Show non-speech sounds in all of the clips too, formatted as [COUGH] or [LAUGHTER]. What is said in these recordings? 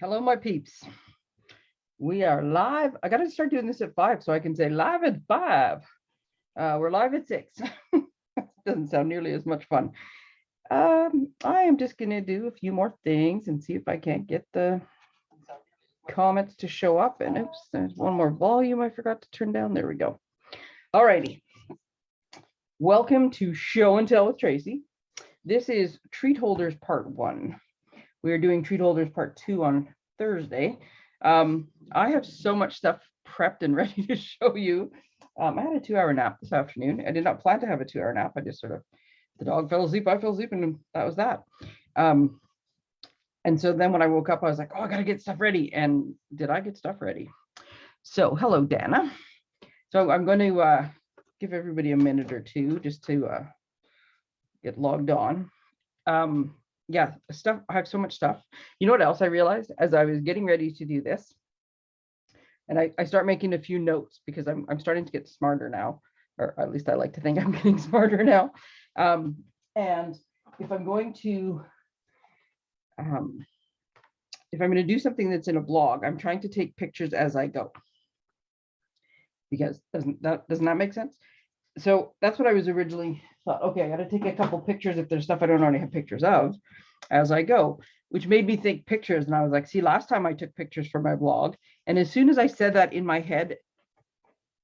Hello, my peeps. We are live. I got to start doing this at five so I can say live at five. Uh, we're live at six. [LAUGHS] Doesn't sound nearly as much fun. Um, I am just going to do a few more things and see if I can't get the comments to show up. And oops, there's one more volume I forgot to turn down. There we go. All righty. Welcome to Show and Tell with Tracy. This is Treat Holders Part One. We are doing Treat Holders Part Two on Thursday. Um, I have so much stuff prepped and [LAUGHS] ready to show you. Um, I had a two-hour nap this afternoon. I did not plan to have a two-hour nap. I just sort of, the dog fell asleep, I fell asleep, and that was that. Um, and so then when I woke up, I was like, oh, I gotta get stuff ready. And did I get stuff ready? So hello, Dana. So I'm going to uh, give everybody a minute or two just to uh, get logged on. Um, yeah, stuff. I have so much stuff. You know what else I realized as I was getting ready to do this? And I, I start making a few notes because I'm, I'm starting to get smarter now, or at least I like to think I'm [LAUGHS] getting smarter now. Um, and if I'm going to, um, if I'm going to do something that's in a blog, I'm trying to take pictures as I go. Because doesn't that doesn't that make sense? So that's what I was originally thought, okay, I got to take a couple pictures if there's stuff I don't already have pictures of as I go, which made me think pictures. And I was like, see, last time I took pictures for my blog. And as soon as I said that in my head,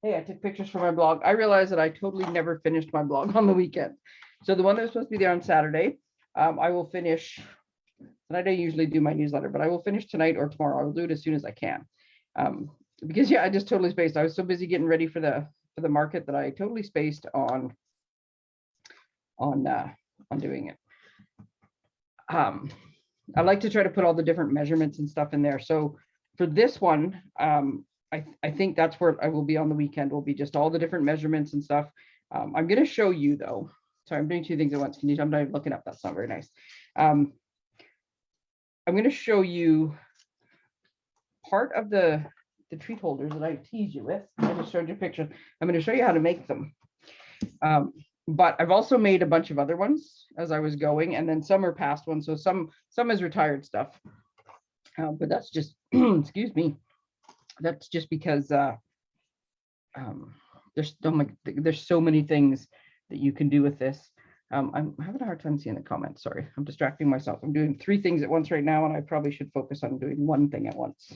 hey, I took pictures for my blog, I realized that I totally never finished my blog on the weekend. So the one that was supposed to be there on Saturday, um, I will finish. And I don't usually do my newsletter, but I will finish tonight or tomorrow. I will do it as soon as I can. Um, because yeah, I just totally spaced. I was so busy getting ready for the for the market that I totally spaced on on uh, on doing it. Um, I like to try to put all the different measurements and stuff in there. So for this one, um, I, I think that's where I will be on the weekend will be just all the different measurements and stuff. Um, I'm going to show you though. Sorry, I'm doing two things at once. Can you? I'm not looking up. That's not very nice. Um, I'm going to show you part of the the treat holders that I tease you with. I just showed you pictures. I'm going to show you how to make them. Um, but I've also made a bunch of other ones as I was going, and then some are past ones. So some some is retired stuff. Uh, but that's just [CLEARS THROAT] excuse me. That's just because uh, um, there's so many there's so many things that you can do with this. Um, I'm having a hard time seeing the comments. Sorry, I'm distracting myself. I'm doing three things at once right now, and I probably should focus on doing one thing at once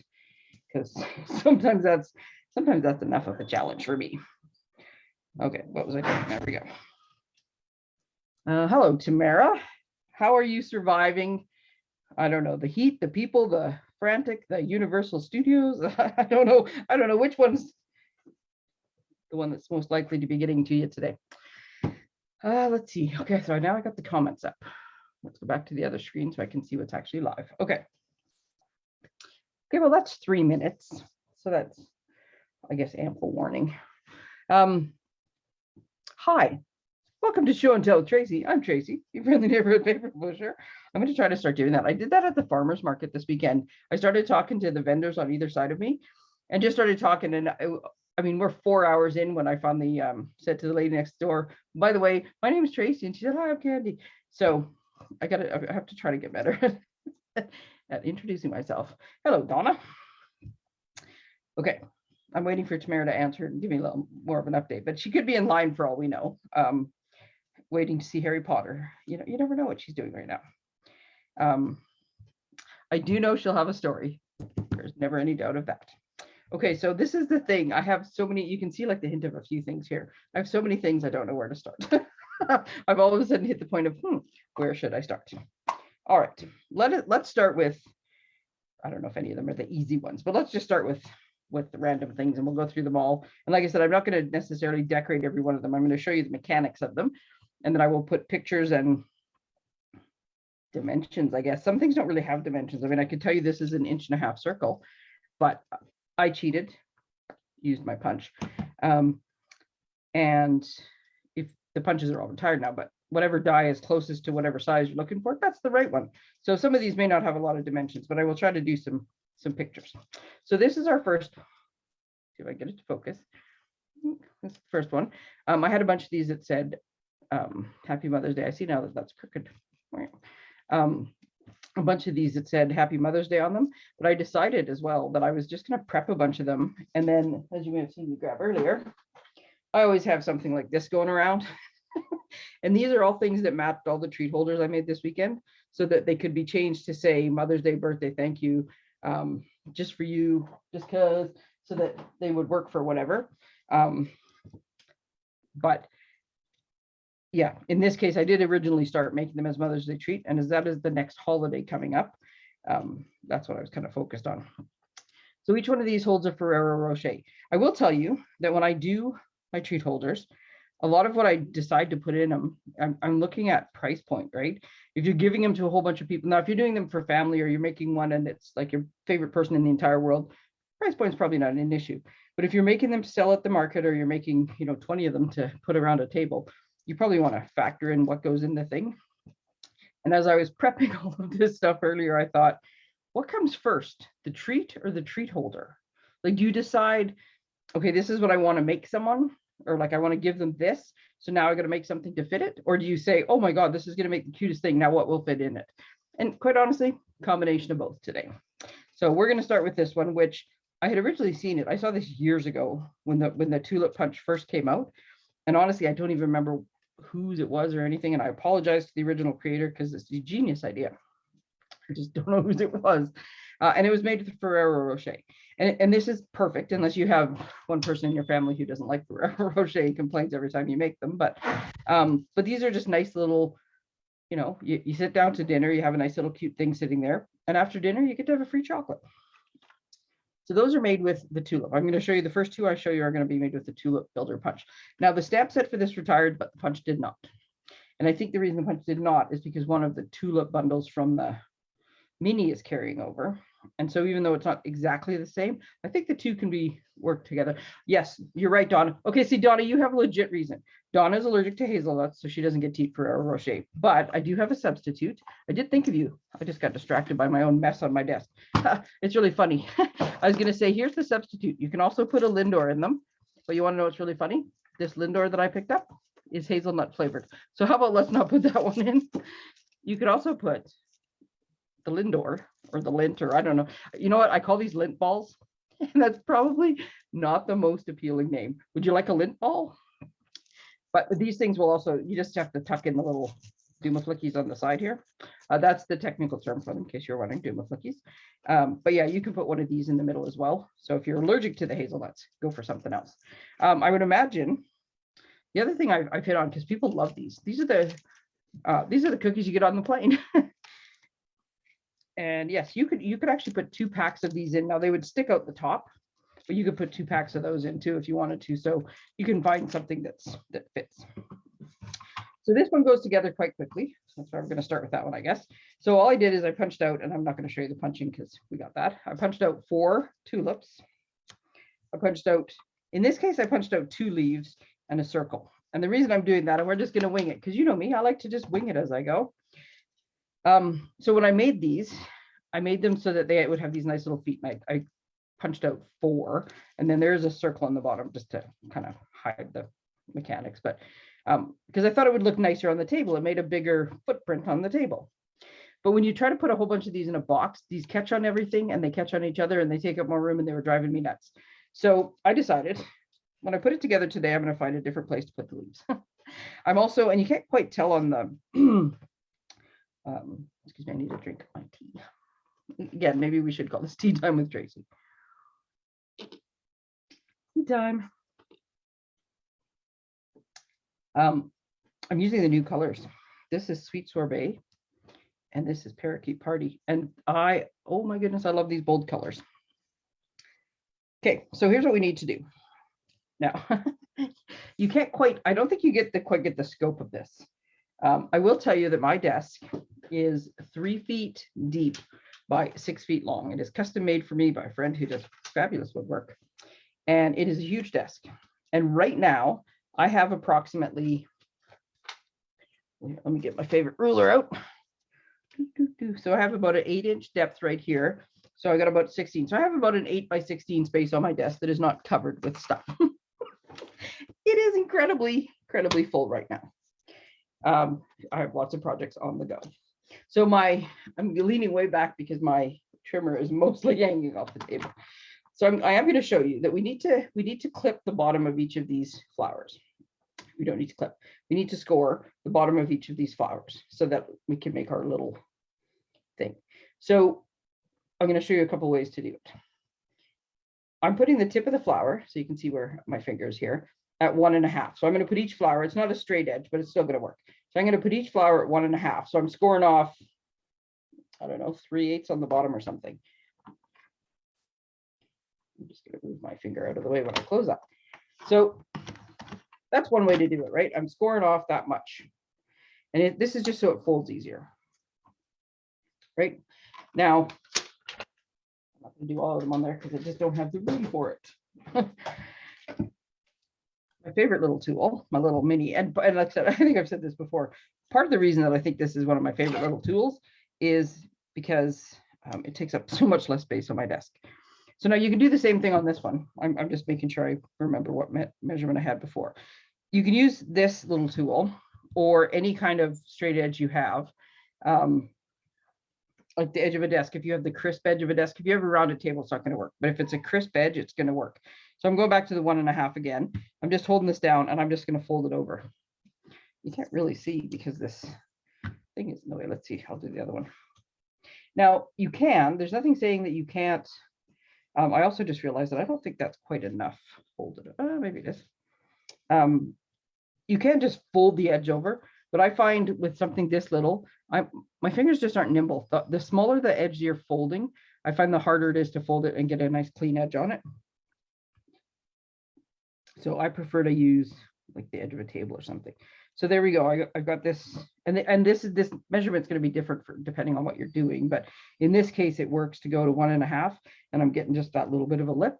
because [LAUGHS] sometimes that's sometimes that's enough of a challenge for me. Okay, what was I doing? There we go. Uh, hello, Tamara. How are you surviving? I don't know, the heat, the people, the frantic, the Universal Studios. [LAUGHS] I don't know. I don't know which one's the one that's most likely to be getting to you today. Uh, let's see. Okay, so now I got the comments up. Let's go back to the other screen so I can see what's actually live. Okay. Okay, well, that's three minutes. So that's, I guess, ample warning. Um, hi, welcome to Show and Tell Tracy. I'm Tracy, your friendly neighborhood paper publisher. I'm going to try to start doing that. I did that at the farmer's market this weekend. I started talking to the vendors on either side of me and just started talking. And I, I mean, we're four hours in when I finally um, said to the lady next door, by the way, my name is Tracy. And she said, hi, I'm Candy. So I got to, I have to try to get better [LAUGHS] at introducing myself. Hello, Donna. Okay, I'm waiting for Tamara to answer and give me a little more of an update, but she could be in line for all we know, um, waiting to see Harry Potter. You know, you never know what she's doing right now. Um, I do know she'll have a story. There's never any doubt of that. Okay, so this is the thing. I have so many, you can see like the hint of a few things here. I have so many things I don't know where to start. [LAUGHS] I've all of a sudden hit the point of, hmm, where should I start? All right, let it, let's start with, I don't know if any of them are the easy ones, but let's just start with with the random things and we'll go through them all. And like I said, I'm not going to necessarily decorate every one of them. I'm going to show you the mechanics of them. And then I will put pictures and dimensions, I guess. Some things don't really have dimensions. I mean, I could tell you this is an inch and a half circle, but I cheated, used my punch. Um, and if the punches are all retired now, but whatever die is closest to whatever size you're looking for, that's the right one. So some of these may not have a lot of dimensions, but I will try to do some some pictures. So this is our first, see if I get it to focus. This the first one. Um, I had a bunch of these that said, um, happy Mother's Day. I see now that that's crooked. Um, a bunch of these that said Happy Mother's Day on them, but I decided as well that I was just gonna prep a bunch of them. And then, as you may have seen me grab earlier, I always have something like this going around. [LAUGHS] And these are all things that mapped all the treat holders I made this weekend so that they could be changed to say Mother's Day, birthday, thank you, um, just for you, just cause, so that they would work for whatever. Um, but yeah, in this case, I did originally start making them as Mother's Day treat, and as that is the next holiday coming up, um, that's what I was kind of focused on. So each one of these holds a Ferrero Rocher. I will tell you that when I do my treat holders, a lot of what I decide to put in them, I'm, I'm looking at price point, right? If you're giving them to a whole bunch of people, now if you're doing them for family or you're making one and it's like your favorite person in the entire world, price point's probably not an issue. But if you're making them sell at the market or you're making, you know, 20 of them to put around a table, you probably want to factor in what goes in the thing. And as I was [LAUGHS] prepping all of this stuff earlier, I thought, what comes first, the treat or the treat holder? Like, do you decide, okay, this is what I want to make someone, or like I want to give them this. So now I got to make something to fit it. Or do you say, oh my God, this is going to make the cutest thing. Now what will fit in it? And quite honestly, combination of both today. So we're going to start with this one, which I had originally seen it. I saw this years ago when the when the tulip punch first came out. And honestly, I don't even remember whose it was or anything. And I apologize to the original creator because it's a genius idea. I just [LAUGHS] don't know whose it was. Uh, and it was made with Ferrero Rocher. And, and this is perfect unless you have one person in your family who doesn't like [LAUGHS] Ferrero Rocher and complains every time you make them. But um, but these are just nice little, you know, you, you sit down to dinner, you have a nice little cute thing sitting there. And after dinner, you get to have a free chocolate. So those are made with the tulip. I'm going to show you the first two I show you are going to be made with the tulip builder punch. Now the stamp set for this retired, but the punch did not. And I think the reason the punch did not is because one of the tulip bundles from the mini is carrying over. And so even though it's not exactly the same, I think the two can be worked together. Yes, you're right, Donna. Okay, see, Donna, you have a legit reason. Donna is allergic to hazelnuts, so she doesn't get to eat Ferrero Rocher. But I do have a substitute. I did think of you. I just got distracted by my own mess on my desk. it's really funny. [LAUGHS] I was going to say, here's the substitute. You can also put a Lindor in them. But you want to know what's really funny? This Lindor that I picked up is hazelnut flavored. So how about let's not put that [LAUGHS] one in? You could also put the Lindor or the Lindt or I don't know. You know what? I call these lint balls. [LAUGHS] And that's probably not the most appealing name. Would you like a lint ball? But these things will also, you just have to tuck in the little Duma flickies on the side here. Uh, that's the technical term for them, in case you're wondering, Duma flickies. Um, but yeah, you can put one of these in the middle as well. So if you're allergic to the hazelnuts, go for something else. Um, I would imagine the other thing I've, I've hit on, because people love these, these are the uh, these are the cookies you get on the plane. [LAUGHS] And yes, you could you could actually put two packs of these in. Now they would stick out the top, but you could put two packs of those in too if you wanted to. So you can find something that's that fits. So this one goes together quite quickly. That's why I'm going to start with that one, I guess. So all I did is I punched out, and I'm not going to show you the punching because we got that. I punched out four tulips. I punched out, in this case, I punched out two leaves and a circle. And the reason I'm doing that, and we're just going to wing it, because you know me, I like to just wing it as I go. Um, so when I made these, I made them so that they would have these nice little feet. I, I punched out four, and then there's a circle on the bottom just to kind of hide the mechanics. But um, because I thought it would look nicer on the table, it made a bigger footprint on the table. But when you try to put a whole bunch of these in a box, these catch on everything and they catch on each other and they take up more room and they were driving me nuts. So I decided when I put it together today, I'm going to find a different place to put the leaves. [LAUGHS] I'm also, and you can't quite tell on the [CLEARS THROAT] um, excuse me, I need to drink my tea. [LAUGHS] Again, maybe we should call this tea time with Tracy. Tea time. Um, I'm using the new colors. This is Sweet Sorbet, and this is Parakeet Party. And I, oh my goodness, I love these bold colors. Okay, so here's what we need to do. Now, [LAUGHS] you can't quite, I don't think you get the quite get the scope of this. Um, I will tell you that my desk is three feet deep by six feet long. It is custom made for me by a friend who does fabulous woodwork. And it is a huge desk. And right now I have approximately, let me get my favorite ruler out. So I have about an eight inch depth right here. So I got about 16. So I have about an eight by 16 space on my desk that is not covered with stuff. [LAUGHS] it is incredibly, incredibly full right now. Um, I have lots of projects on the go. So my, I'm leaning way back because my trimmer is mostly [LAUGHS] hanging off the table. So I'm, I am going to show you that we need to, we need to clip the bottom of each of these flowers. We don't need to clip. We need to score the bottom of each of these flowers so that we can make our little thing. So I'm going to show you a couple ways to do it. I'm putting the tip of the flower, so you can see where my finger is here, at one and a half. So I'm going to put each flower, it's not a straight edge, but it's still going to work. So I'm going to put each flower at one and a half. So I'm scoring off, I don't know, three eighths on the bottom or something. I'm just going to move my finger out of the way when I close up. So that's one way to do it, right? I'm scoring off that much. And it, this is just so it folds easier. Right now, I'm not going to do all of them on there because I just don't have the room for it. [LAUGHS] favorite little tool, my little mini, and, and like I said, [LAUGHS] I think I've said this before. Part of the reason that I think this is one of my favorite little tools is because um, it takes up [LAUGHS] so much less space on my desk. So now you can do the same thing on this one. I'm, I'm just making sure I remember what me measurement I had before. You can use this little tool or any kind of straight edge you have. Um, like the edge of a desk, if you have the crisp edge of a desk, if you have a rounded table, it's not going to work. But if it's a crisp edge, it's going to work. So I'm going back to the one and a half again. I'm just holding this down and I'm just going to fold it over. You can't really see because this thing is in the way. Let's see. I'll do the other one. Now you can, there's nothing saying that you can't. Um, I also just realized that I don't think that's quite enough folded. Uh, maybe it is. Um, you can just fold the edge over, but I find with something this little, I my fingers just aren't nimble. The, the smaller the edge you're folding, I find the harder it is to fold it and get a nice clean edge on it. So I prefer to use like the edge of a table or something. So there we go. I, I've got this, and the, and this is this measurement is going to be different for depending on what you're doing. But in this case, it works to go to one and a half, and I'm getting just that little bit of a lip.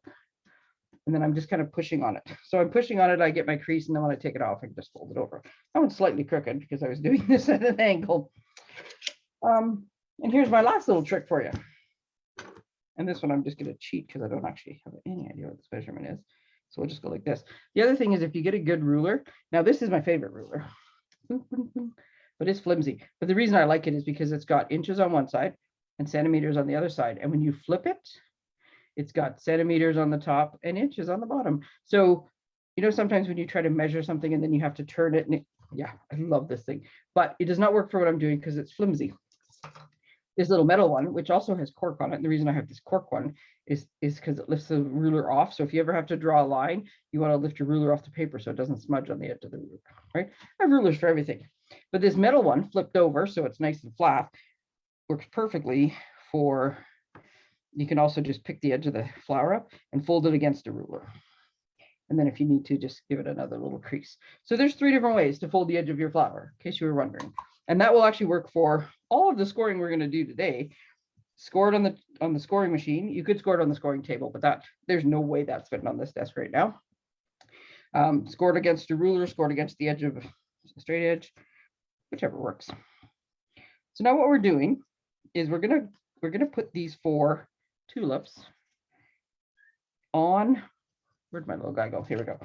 And then I'm just kind of pushing on it. So I'm pushing on it, I get my crease, and then when I take it off, I can just fold it over. That one's slightly crooked because I was [LAUGHS] doing this at an angle. Um, and here's my last little trick for you. And this one I'm just going to cheat because I don't actually have any idea what this measurement is. So we'll just go like this. The other thing is if you get a good ruler, now this is my favorite ruler, [LAUGHS] but it's flimsy. But the reason I like it is because it's got inches on one side and centimeters on the other side. And when you flip it, it's got centimeters on the top and inches on the bottom. So, you know, sometimes when you try to measure something and then you have to turn it and it, yeah, I love this thing, but it does not work for what I'm doing because it's flimsy. This little metal one, which also has cork on it. And the reason I have this cork one is is because it lifts the ruler off. So if you ever have to draw a line, you want to lift your ruler off the paper so it doesn't smudge on the edge of the ruler, right? I have rulers for everything. But this metal one flipped over, so it's nice and flat, works perfectly for, you can also just pick the edge of the flower up and fold it against a ruler. And then if you need to, just give it another little crease. So there's three different ways to fold the edge of your flower, in case you were wondering. And that will actually work for all of the scoring we're going to do today. Score it on the on the scoring machine. You could score it on the scoring table, but that there's no way that's fitting on this desk right now. Um, score it against a ruler, scored against the edge of a straight edge, whichever works. So now what we're doing is we're gonna we're gonna put these four tulips on. Where'd my little guy go? Here we go.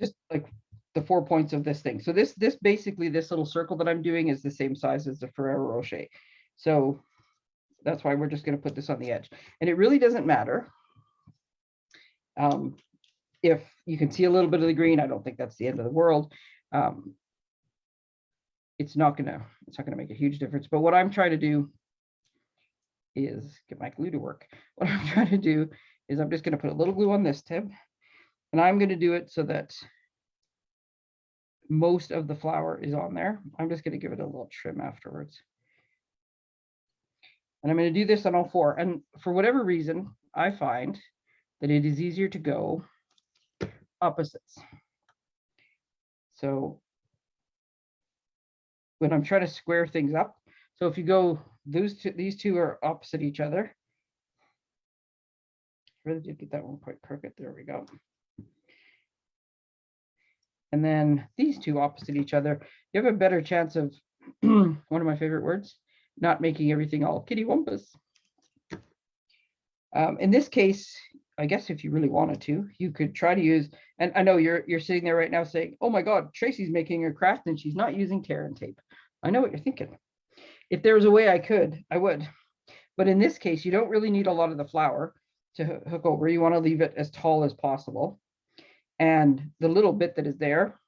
Just like the four points of this thing. So this, this basically, this little circle that I'm doing is the same size as the Ferrero Rocher. So that's why we're just going to put this on the edge. And it really doesn't matter um, if you can see a little bit of the green. I don't think that's the end of the world. Um, it's not gonna it's not gonna make a huge difference. But what I'm trying to do is get my glue to work. [LAUGHS] What I'm trying to do is I'm just gonna put a little glue on this tip, and I'm gonna do it so that most of the flower is on there. I'm just gonna give it a little trim afterwards. And I'm going to do this on all four. And for whatever reason, I find that it is easier to go opposites. So when I'm trying to square things up, so if you go, those two, these two are opposite each other. I Really did get that one quite crooked. There we go. And then these two opposite each other, you have a better chance of [CLEARS THROAT] one of my favorite words, not making everything all kitty wampus. Um, in this case, I guess if you really wanted to, you could try to use, and I know you're you're sitting there right now saying, oh my God, Tracy's making a craft and she's not using tear and tape. I know what you're thinking. if there was a way I could, I would. But in this case, you don't really need a lot of the flower to hook over. You want to leave it as tall as possible. And the little bit that is there,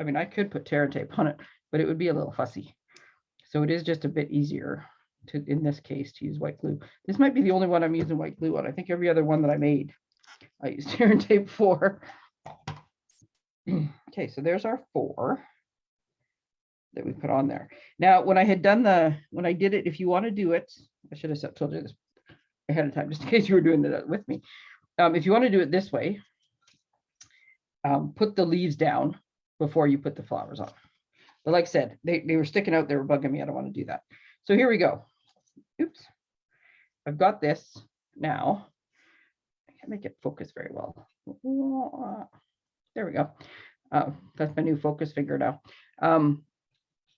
I mean, I could put tear and tape on it, but it would be a little fussy. So it is just a bit easier to, in this case, to use white glue. This might be the only one I'm using white glue on. I think every other one that I made, I [LAUGHS] used tear and tape for. [CLEARS THROAT] Okay, so there's our four that we put on there. Now, when I had done the, when I did it, if you want to do it, I should have told you this ahead of time, just in case you were doing it with me. Um, if you want to do it this way, um, put the leaves down before you put the flowers on. But like I said, they, they were sticking out, they were bugging me. I don't want to do that. So here we go. Oops. I've got this now. I can't make it focus very well. There we go. Uh, that's my new focus finger now. Um,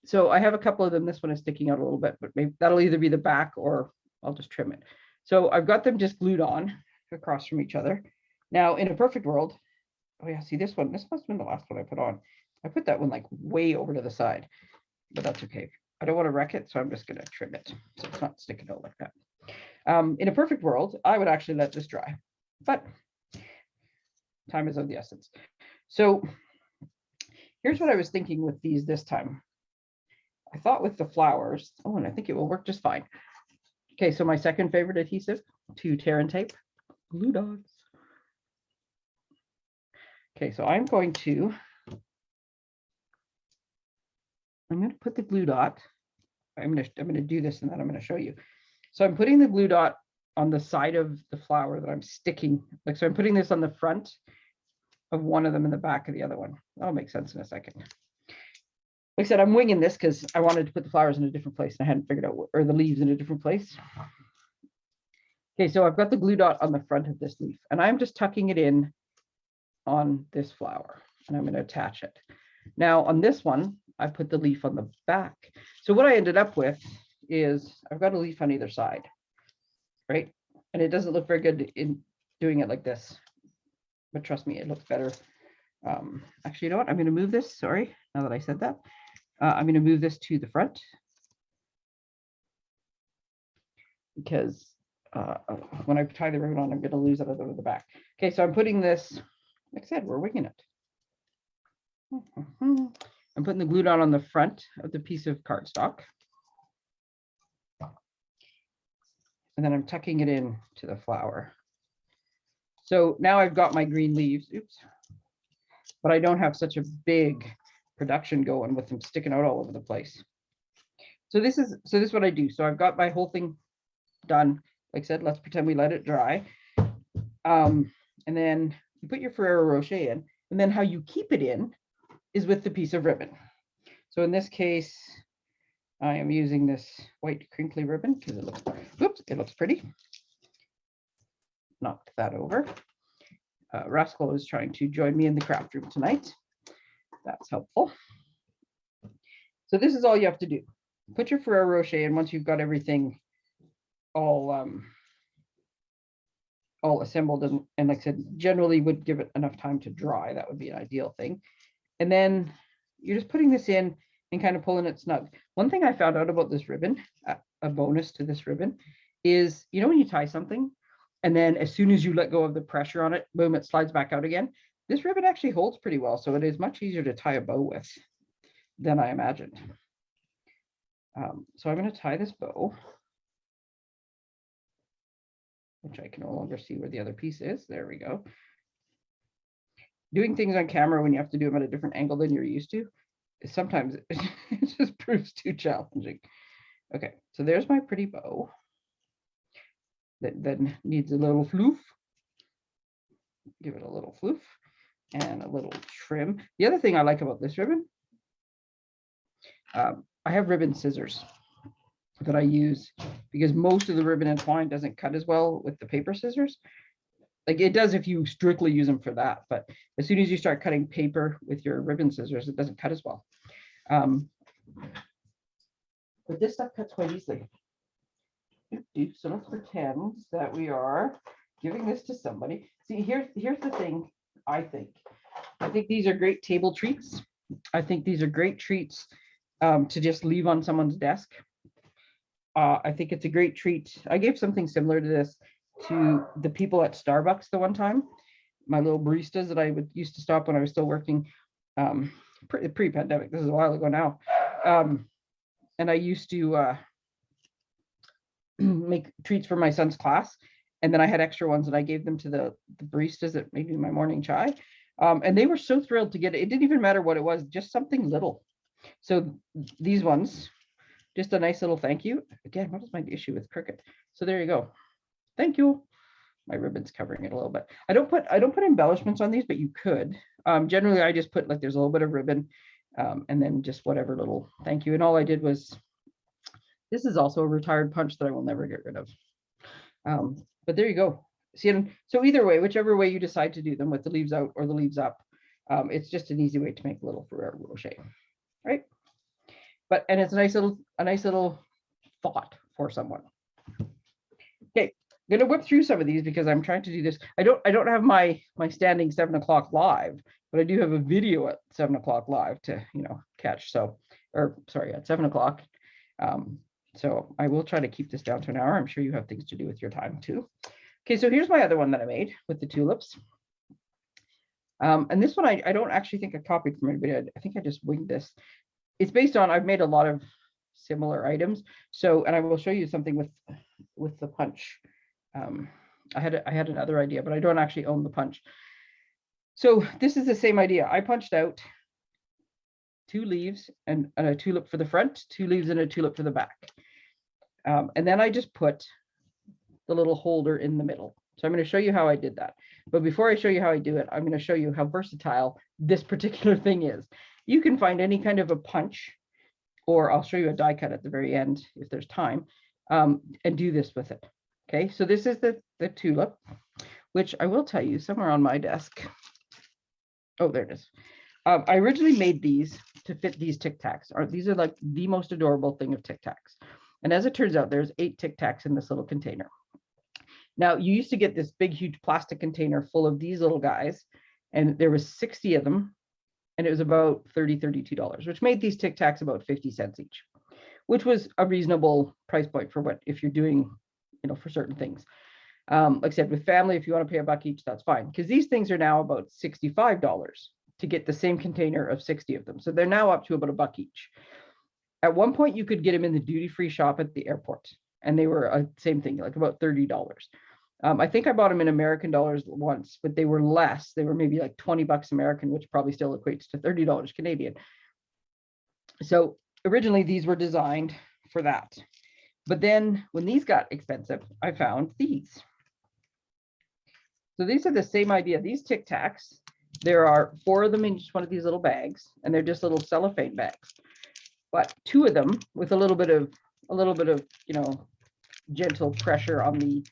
so I have a couple of them. This one is sticking out a little bit, but maybe that'll either be the back or I'll just trim it. So I've got them just glued on across from each other. Now, in a perfect world, oh yeah, see this one, this must have been the last one I put on. I put that one like way over to the side, but that's okay. I don't want to wreck it, so I'm just gonna trim it. So it's not sticking out like that. Um, in a perfect world, I would actually let this dry, but time is of the essence. So here's what I was thinking with these this time. I thought with the flowers, oh, and I think it will work just fine. Okay, so my second favorite adhesive to tear and tape, glue dots. Okay, so I'm going to, I'm going to put the glue dot. I'm going to, I'm going to do this and then I'm going to show you. So I'm putting the glue dot on the side of the flower that I'm sticking. Like, so I'm putting this on the front of one of them in the back of the other one. That'll make sense in a second. Like I said, I'm winging this because I wanted to put the flowers in a different place and I hadn't figured out, or the leaves in a different place. Okay, so I've got the glue dot on the front of this leaf and I'm just tucking it in on this flower and I'm going to attach it. Now on this one, I put the leaf on the back. So what I ended up with is I've got a leaf on either side, right? And it doesn't look very good in doing it like this, but trust me, it looks better. Um, actually, you know what? I'm going to move this. Sorry, now that I said that, uh, I'm going to move this to the front because uh, uh, when I tie the ribbon on, I'm going to lose it of the back. Okay, so I'm putting this, like I said, we're winging it. I'm putting the glue dot on the front of the piece of cardstock. And then I'm tucking it in to the flower. So now I've got my green leaves, oops. But I don't have such a big production going with them sticking out all over the place. So this is, so this is what I do. So I've got my whole thing done. Like I said, let's pretend we let it dry. Um, and then you put your Ferrero Rocher in, and then how you keep it in is with the piece of ribbon. So in this case, I am using this white crinkly ribbon because it looks, oops, it looks pretty. Knock that over. Uh, Rascal is trying to join me in the craft room tonight. That's helpful. So this is all you have to do. Put your Ferrero Rocher in once you've got everything all um, all assembled and, and like I said, generally would give it enough time to dry. That would be an ideal thing. And then you're just putting this in and kind of pulling it snug. One thing I found out about this ribbon, a, bonus to this ribbon, is you know when you tie something and then as soon as you let go of the pressure on it, boom, it slides back out again. This ribbon actually holds pretty well, so it is much easier to tie a bow with than I imagined. Um, so I'm going to tie this bow, which I can no longer see where the other piece is. There we go. Doing things on camera when you have to do them at a different angle than you're used to, is sometimes [LAUGHS] it just proves too challenging. Okay, so there's my pretty bow that then needs a little floof. Give it a little floof and a little trim. The other thing I like about this ribbon, um, I have ribbon scissors that I use because most of the ribbon and twine doesn't cut as well with the paper scissors. Like it does if you strictly use them for that, but as soon as you start cutting paper with your ribbon scissors, it doesn't cut as well. Um, but this stuff cuts quite easily. So let's pretend that we are giving this to somebody. See, here's, here's the thing, I think. I think these are great table treats. I think these are great treats um, to just leave on someone's desk. Uh, I think it's a great treat. I gave something similar to this to the people at Starbucks the one time. My little baristas that I would used to stop when I was still working um, pre- pre-pandemic. This is a while ago now. Um, and I used to uh, [CLEARS THROAT] make treats for my son's class. And then I had extra ones and I gave them to the, the baristas that made me my morning chai. Um, and they were so thrilled to get it. It didn't even matter what it was, just something little. So these ones, just a nice little thank you. Again, what is my issue with Cricut? So there you go. Thank you. My ribbon's covering it a little bit. I don't put I don't put embellishments on these, but you could. Um, generally, I just put like there's a little bit of ribbon, um, and then just whatever little thank you. And all I did was, this is also a retired punch that I will never get rid of. Um, but there you go. See, so either way, whichever way you decide to do them with the leaves out or the leaves up, um, it's just an easy way to make a little Ferrero Rocher? But and it's a nice little a nice little thought for someone. Okay, I'm gonna whip through some of these because I'm trying to do this. I don't I don't have my my standing seven o'clock live, but I do have a video at seven o'clock live to you know catch. So or sorry at seven o'clock. Um, so I will try to keep this down to an hour. I'm sure you have things to do with your time too. Okay, so here's my other one that I made with the tulips. Um, and this one I, I don't actually think I copied from anybody. I, I think I just winged this. It's based on I've made a lot of similar items. So and I will show you something with with the punch. Um, I had I had another idea, but I don't actually own the punch. So this is the same idea. I punched out two leaves and, and a tulip for the front, two leaves and a tulip for the back. Um, and then I just put the little holder in the middle. So I'm going to show you how I did that. But before I show you how I do it, I'm going to show you how versatile this particular [LAUGHS] thing is. You can find any kind of a punch, or I'll show you a die cut at the very end if there's time, um, and do this with it. Okay, so this is the, the tulip, which I will tell you somewhere on my desk. Oh, there it is. Um, I originally made these to fit these Tic Tacs. These are like the most adorable thing of Tic Tacs. And as it turns out, there's eight Tic Tacs in this little container. Now, you used to get this big, huge plastic container full of these little guys, and there was 60 of them, and it was about 30, $32, which made these Tic Tacs about 50 cents each, which was a reasonable price point for what if you're doing, you know, for certain things. Um, like I said, with family, if you want to pay a buck each, that's fine, because these things are now about $65 to get the same container of 60 of them. So they're now up to about a buck each. At one point, you could get them in the duty-free shop at the airport, and they were a same thing, like about $30. Um, I think I bought them in American dollars once, but they were less. They were maybe like 20 bucks American, which probably still equates to $30 Canadian. So originally these were designed for that. But then when these got expensive, I found these. So these are the same idea. These Tic Tacs, there are four of them in each one of these little bags, and they're just little cellophane bags. But two of them with a little bit of a little bit of you know gentle pressure on the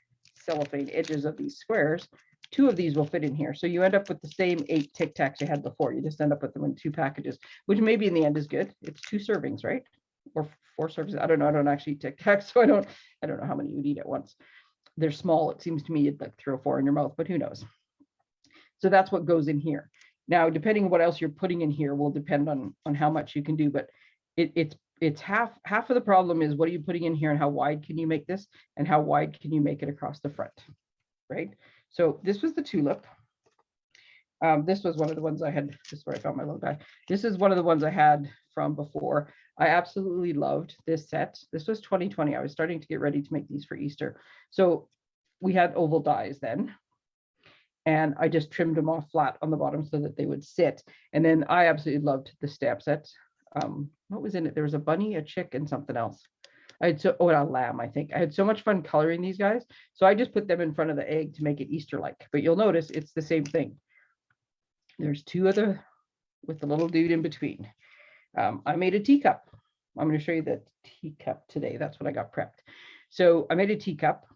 cellophane edges of these squares. Two of these will fit in here. So you end up with the same eight Tic Tacs you had before. You just end up with them in two packages, which maybe in the end is good. It's two servings, right? Or four servings. I don't know. I don't actually eat Tic Tacs, [LAUGHS] so I don't. I don't know how many you'd eat at once. They're small. It seems to me you'd like three or four in your mouth, but who knows? So that's what goes in here. Now, depending on what else you're putting in here will depend on on how much you can do, but it, it's it's half half of the problem is what are you putting in here and how wide can you make this and how wide can you make it across the front, right? So this was the tulip. Um, this was one of the ones I had, this is where I found my little guy. This is one of the ones I had from before. I absolutely loved this set. This was 2020. I was starting to get ready to make these for Easter. So we had oval dies then. And I just trimmed them off flat on the bottom so that they would sit. And then I absolutely loved the stamp sets. Um, what was in it? There was a bunny, a chick, and something else. I had so oh, and a lamb, I think. I had so much fun coloring these guys. So I just put them in front of the egg to make it Easter-like. But you'll notice it's the same thing. There's two other with the little dude in between. Um, I made a teacup. I'm going to show you the teacup today. That's what I got prepped. So I made a teacup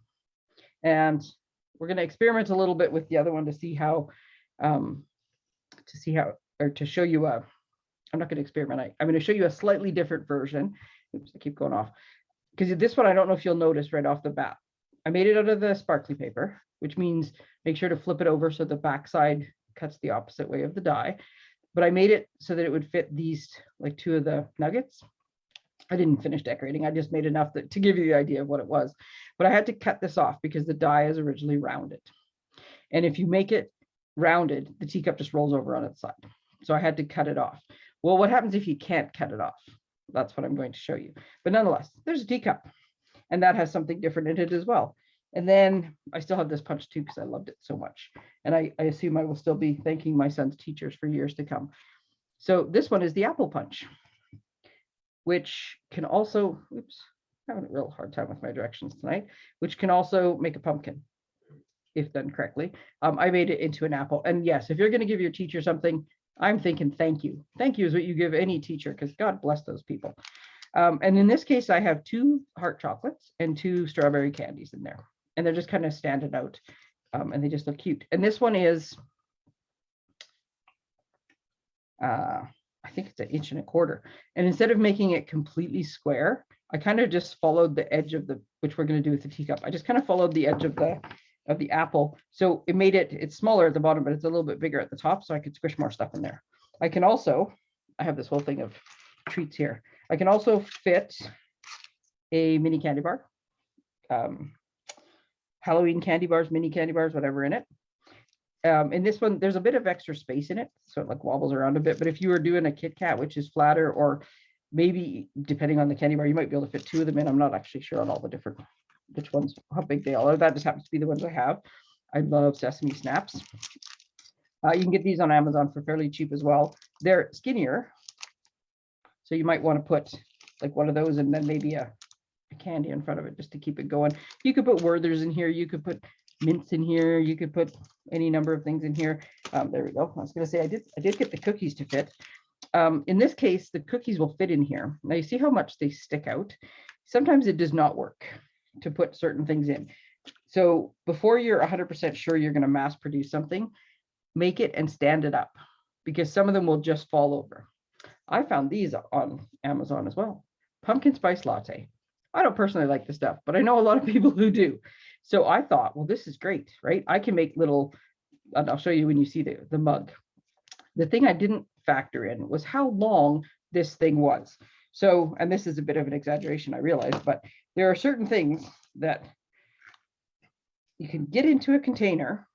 and we're going to experiment a little bit with the other one to see how, um, to see how, or to show you a, I'm not going to experiment. I, I'm going to show you a slightly different version. Oops, I keep going off. Because this one, I don't know if you'll notice right off the bat. I made it out of the sparkly paper, which means make sure to flip it over so the backside cuts the opposite way of the die. But I made it so that it would fit these, like two of the nuggets. I didn't finish decorating. I just made enough that, to give you the idea of what it was. But I had to cut this off because the die is originally rounded. And if you make it rounded, the teacup just rolls over on its side. So I had to cut it off. Well, what happens if you can't cut it off? That's what I'm going to show you. But nonetheless, there's a teacup and that has something different in it as well. And then I still have this punch too because I loved it so much. And I, I assume I will still be thanking my son's teachers for years to come. So this one is the apple punch, which can also, oops, I'm having a real hard time with my directions tonight, which can also make a pumpkin if done correctly. Um, I made it into an apple. And yes, if you're going to give your teacher something, I'm thinking thank you. Thank you is what you give any teacher because God bless those people. Um, and in this case, I have two heart chocolates and two strawberry candies in there. And they're just kind of standing out um, and they just look cute. And this one is, uh, I think it's an inch and a quarter. And instead of making it completely square, I kind of just followed the edge of the, which we're going to do with the teacup. I just kind of followed the edge of the of the apple. So it made it, it's smaller at the bottom, but it's a little bit bigger at the top. So I could squish more stuff in there. I can also, I have this whole thing of treats here. I can also fit a mini candy bar, um, Halloween candy bars, mini candy bars, whatever in it. Um, in this one, there's a bit of extra space in it, so it like wobbles around a bit. But if you were doing a Kit Kat, which is flatter, or maybe depending on the candy bar, you might be able to fit two of them in. I'm not actually sure on all the different which ones, how big they are. That just happens to be the ones I have. I love sesame snaps. Uh, you can get these on Amazon for fairly cheap as well. They're skinnier. So you might want to put like one of those and then maybe a, a candy in front of it just to keep it going. You could put Werther's in here. You could put mints in here. You could put any number of things in here. Um, there we go. I was going to say I did I did get the cookies to fit. Um, in this case, the cookies will fit in here. Now you see how much they stick out. Sometimes it does not work to put certain things in. So before you're 100% sure you're going to mass produce something, make it and stand it up because some of them will just fall over. I found these on Amazon as well. Pumpkin spice latte. I don't personally like the stuff, but I know a lot of [LAUGHS] people who do. So I thought, well, this is great, right? I can make little, and I'll show you when you see the, the mug. The thing I didn't factor in was how long this thing was. So, and this is a bit of an exaggeration, I realize, but there are certain things that you can get into a container.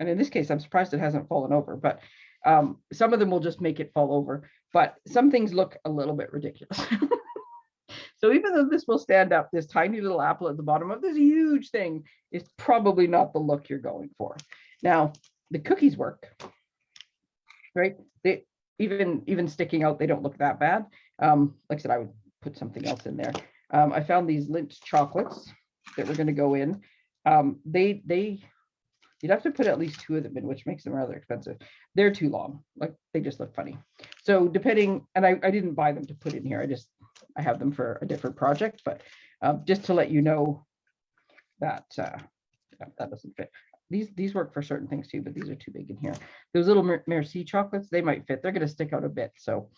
And in this case, I'm surprised it hasn't fallen over, but um, some of them will just make it fall over, but some things look a little bit ridiculous. [LAUGHS] so even though this will stand up, this tiny little apple at the bottom of this huge thing is probably not the look you're going for. Now, the cookies work, right? They even even sticking out, they don't look that bad. Um, like I said, I would put something else in there. Um, I found these Lindt chocolates that were going to go in. Um, they they you'd have to put at least two of them in, which makes them rather expensive. They're too long, like they just look funny. So depending, and I, I didn't buy them to put in here. I just I have them for a different project, but um, just to let you know that uh, that doesn't fit. These these work for certain things too, but these are too big in here. Those little Merci chocolates, they might fit. They're going to stick out a bit. So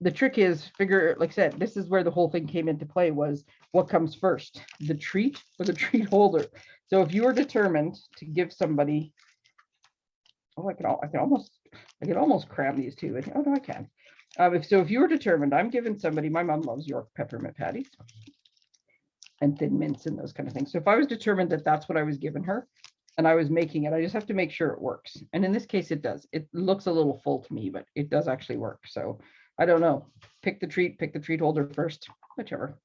the trick is figure, like I said, this is where the whole thing came into play was what comes first, the treat or the [LAUGHS] treat holder. So if you are determined to give somebody, oh, I can, I can almost, I can almost cram these two. Oh, no, I can. Um, if so, if you are determined, I'm giving somebody, my mom loves York peppermint patties and thin mints and those kind of things. So if I was determined that that's what I was giving her and I was making it, I just have to make sure it works. And in this case, it does. It looks a little full to me, but it does actually work. So I don't know. Pick the treat, pick the treat holder first, whichever.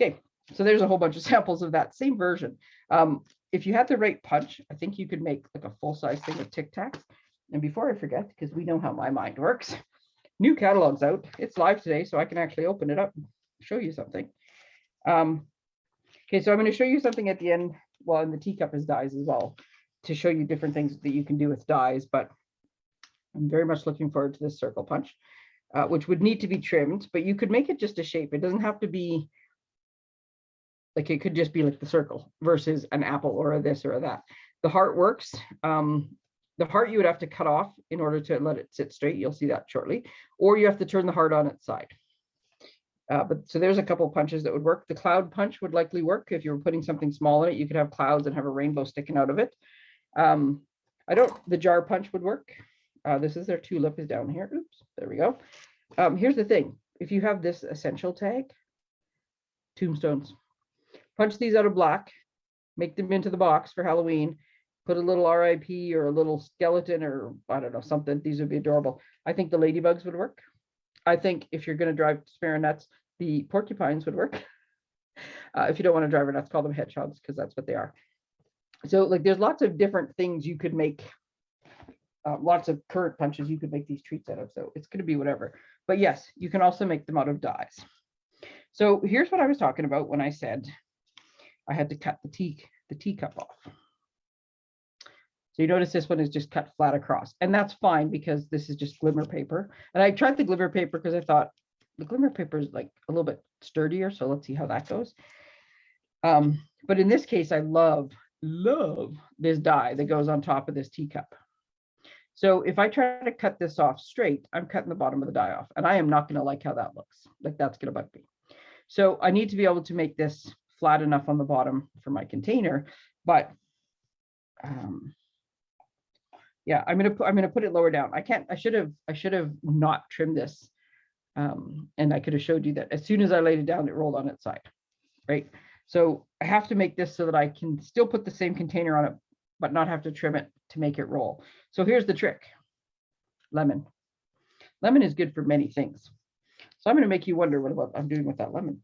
Okay, so there's a whole bunch of [LAUGHS] samples of that same version. Um, if you had the right punch, I think you could make like a full size thing of Tic Tacs. And before I forget, because we know how my mind works, [LAUGHS] new catalog's out. It's live today, so I can actually open it up and show you something. Um, okay, so I'm going to show you something at the end. Well, and the teacup is dies as well to show you different things that you can do with dies, but I'm very much looking forward to this circle punch uh, which would need to be trimmed, but you could make it just a shape. It doesn't have to be like it could just be like the circle versus an apple or a this or a that. The heart works. Um, the heart you would have to cut off in order to let it sit straight. You'll see that shortly. Or you have to turn the heart on its side. Uh, but so there's a couple punches that would work. The cloud punch would likely work if you were putting something small in it. You could have clouds and have a rainbow sticking out of it. Um, I don't. The jar punch would work. Uh, this is their tulip is down here. Oops, there we go. Um, here's the thing. If you have this essential tag, tombstones. Punch these out of black, make them into the box for Halloween, put a little RIP or a little skeleton or I don't know, something. These would be adorable. I think the ladybugs would work. I think if you're going to drive spare nuts, the porcupines would work. [LAUGHS] Uh, if you don't want to drive nuts, call them hedgehogs because that's what they are. So like there's lots of different things you could make. Uh, lots of current punches you could make these treats out of. So it's going to be whatever. But yes, you can also make them out of dies. So here's what I was talking about when I said I had to cut the tea the teacup off. So you notice this one is just cut flat across and that's fine because this is just glimmer paper. And I tried the glimmer paper because I thought the glimmer paper is like a little bit sturdier. So let's see how that goes. Um, but in this case, I love, love this die that goes on top of this teacup. So if I try to cut this off straight, I'm cutting the bottom of the die off and I am not going to like how that looks. Like that's going to bug me. So I need to be able to make this flat enough on the bottom for my container, but um, yeah, I'm gonna put I'm gonna put it lower down. I can't. I should have I should have not trimmed this, um, and I could have showed you that as soon as I laid it down, it rolled on its side, right? So I have to make this so that I can still put the same container on it, but not have to trim it to make it roll. So here's the trick: lemon. Lemon is good for many things. So I'm going to make you wonder what I'm doing with that lemon.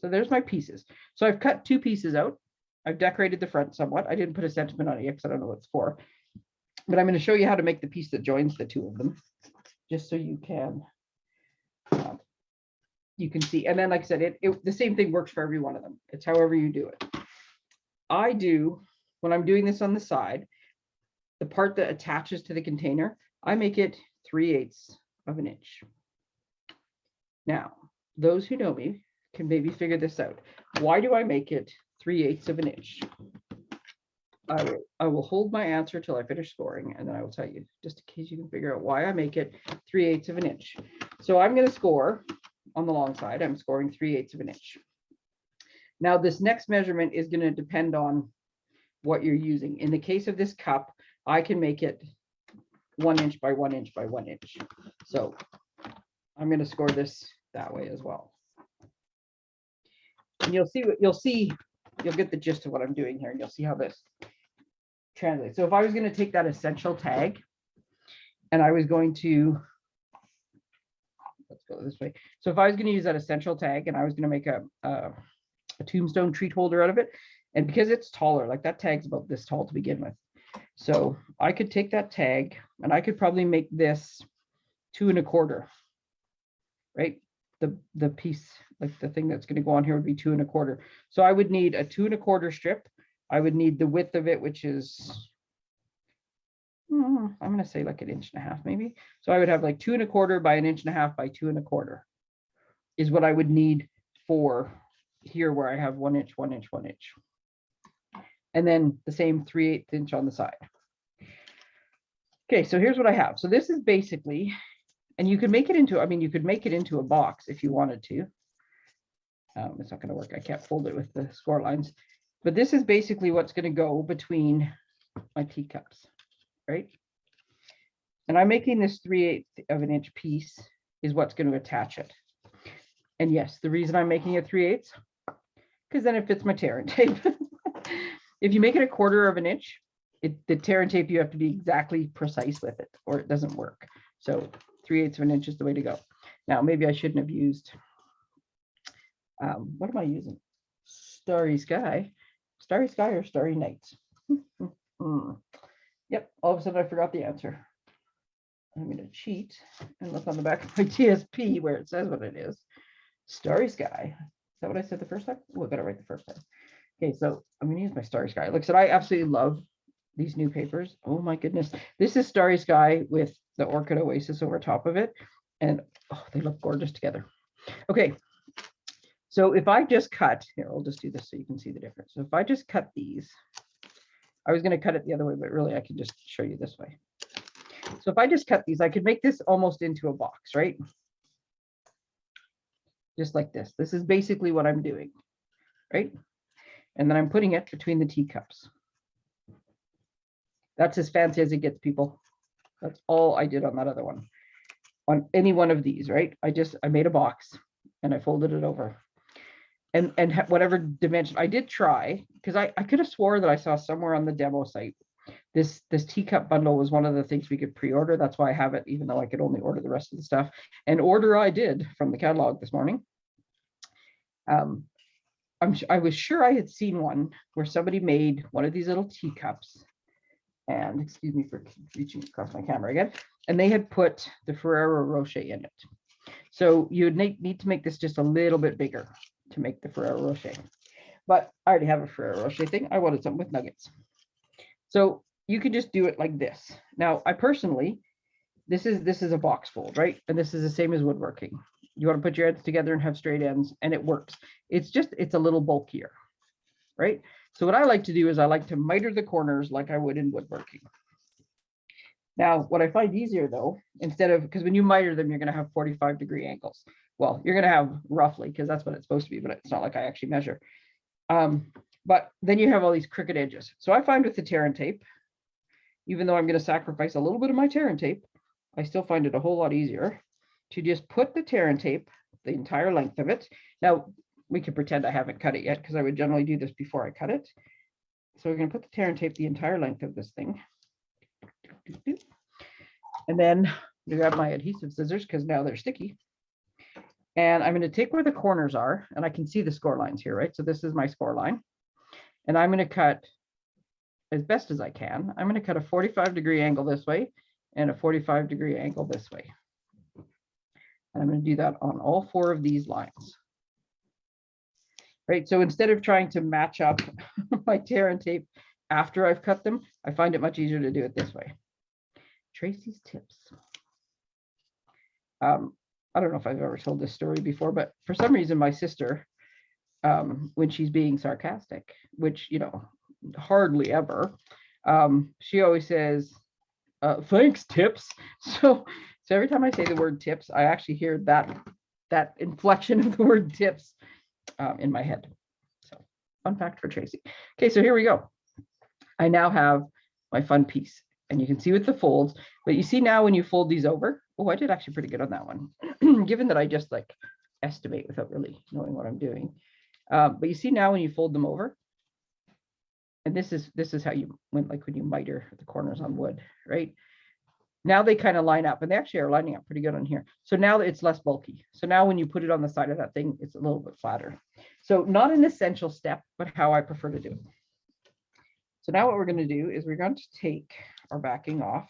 So there's my pieces. So I've cut two pieces out. I've decorated the front somewhat. I didn't put a sentiment on it because I don't know what it's for. But I'm going to show you how to make the piece that joins the two of them, just so you can uh, you can see. And then, like I said, it, it the same thing works for every one of them. It's however you do it. I do when I'm doing this on the side, the part that attaches to the container, I make it 3 eighths of an inch. Now, those who know me can maybe figure this out. Why do I make it 3 eighths of an inch? I will, I will hold my answer till I finish scoring and then I will tell you, just in case you can figure out why I make it 3 eighths of an inch. So I'm going to score on the long side, I'm scoring 3 eighths of an inch. Now this next measurement is going to depend on what you're using. In the case of this cup, I can make it one inch by one inch by one inch. So I'm going to score this that way as well. And you'll see what you'll see, you'll get the gist of what I'm doing here and you'll see how this translates. So if I was going to take that essential tag and I was going to, let's go this way. So if I was going to use that essential tag and I was going to make a, a, a tombstone treat holder out of it, and because it's taller, like that tag's about this tall to begin with. So I could take that tag and I could probably make this two and a quarter, right? The, the piece, like the thing that's gonna go on here would be two and a quarter. So I would need a two and a quarter strip. I would need the width of it, which is, mm, I'm gonna say like an inch and a half maybe. So I would have like two and a quarter by an inch and a half by two and a quarter is what I would need for here where I have one inch, one inch, one inch. And then the same 3 8 inch on the side. Okay, so here's what I have. So this is basically, and you could make it into, I mean, you could make it into a box if you wanted to. Um, it's not going to work. I can't fold it with the score lines. But this is basically what's going to go between my teacups, right? And I'm making this 3 8 of an inch piece is what's going to attach it. And yes, the reason I'm making it 3 eighths, because then it fits my tear and [LAUGHS] tape. If you make it a quarter of an inch, it, the tear and tape, you have to be exactly precise with it or it doesn't work. So 3 eighths of an inch is the way to go. Now, maybe I shouldn't have used, um, what am I using? Starry Sky, Starry Sky or Starry Nights? [LAUGHS] Yep, all of a sudden I forgot the answer. I'm going to cheat and look on the back of my [LAUGHS] DSP where it says what it is. Starry Sky. Is that what I said the first time? I got it right the first time. Okay, so I'm to use my Starry Sky. Like I said, I absolutely love these new papers. Oh my goodness. This is Starry Sky with the Orchid Oasis over top of it. And oh, they look gorgeous together. Okay, so if I just cut, here, I'll just do this so you can see the difference. So if I just cut these, I was to cut it the other way, but really I can just show you this way. So if I just cut these, I could make this almost into a box, right? Just like this. This is basically what I'm doing, right? And then I'm putting it between the teacups. That's as fancy as it gets, people. That's all I did on that other one. On any one of these, right? I just, I made a box and I folded it over. and, and whatever dimension, I did try, because I, I could have swore that I saw somewhere on the demo site. This, this teacup bundle was one of the things we could pre-order. That's why I have it, even though I could only order the rest of the stuff. And order I did from the catalog this morning. Um, I'm, I was sure I had seen one where somebody made one of these little teacups. And excuse me for reaching across my camera again, and they had put the Ferrero Rocher in it. So you'd need, need to make this just a little bit bigger to make the Ferrero Rocher. But I already have a Ferrero Rocher thing. I wanted something with nuggets. So you could just do it like this. Now, I personally, this is this is a box fold, right? And this is the same as woodworking. You want to put your ends together and have straight ends, and it works. It's just it's a little bulkier, right? So what I like to do is I like to miter the corners like I would in woodworking. Now, what I find easier though, instead of because when you miter them, you're going to have 45 degree angles. Well, you're going to have roughly because that's what it's supposed to be, but it's not like I actually measure. Um, but then you have all these crooked edges. So I find with the tear and tape, even though I'm going to sacrifice a little bit of my tear and tape, I still find it a whole lot easier to just put the tear and tape the entire length of it. Now, we could pretend I haven't cut it yet because I would generally do this before I cut it. So we're going to put the tear and tape the entire length of this thing. And then I grab my adhesive scissors because now they're sticky. And I'm going to take where the corners are and I can see the score lines here, right? So this is my score line. And I'm going to cut as best as I can. I'm going to cut a 45 degree angle this way and a 45 degree angle this way. And I'm going to do that on all four of these lines. Right, so instead of trying to match up [LAUGHS] my tear and tape after I've cut them, I find it much easier to do it this way. Tracy's tips. Um, I don't know if I've ever told this story before, but for some reason, my sister, um, when she's being sarcastic, which, you know, hardly ever, um, she always says, uh, thanks, tips. [LAUGHS] So, so every time I say the word tips, I actually hear that, that inflection [LAUGHS] of the word tips um, in my head. So fun fact for Tracy. Okay, so here we go. I now have my fun piece and you can see with the folds, but you see now when you fold these over, oh, I did actually pretty good on that one, [CLEARS THROAT] given that I just like estimate without really knowing what I'm doing. Um, but you see now when you fold them over, and this is this is how you when like when you miter the corners on wood, right? Now they kind of line up and they actually are lining up pretty good on here. So now it's less bulky. So now when you put it on the side of that thing, it's a little bit flatter. So not an essential step, but how I prefer to do it. So now what we're going to do is we're going to take our backing off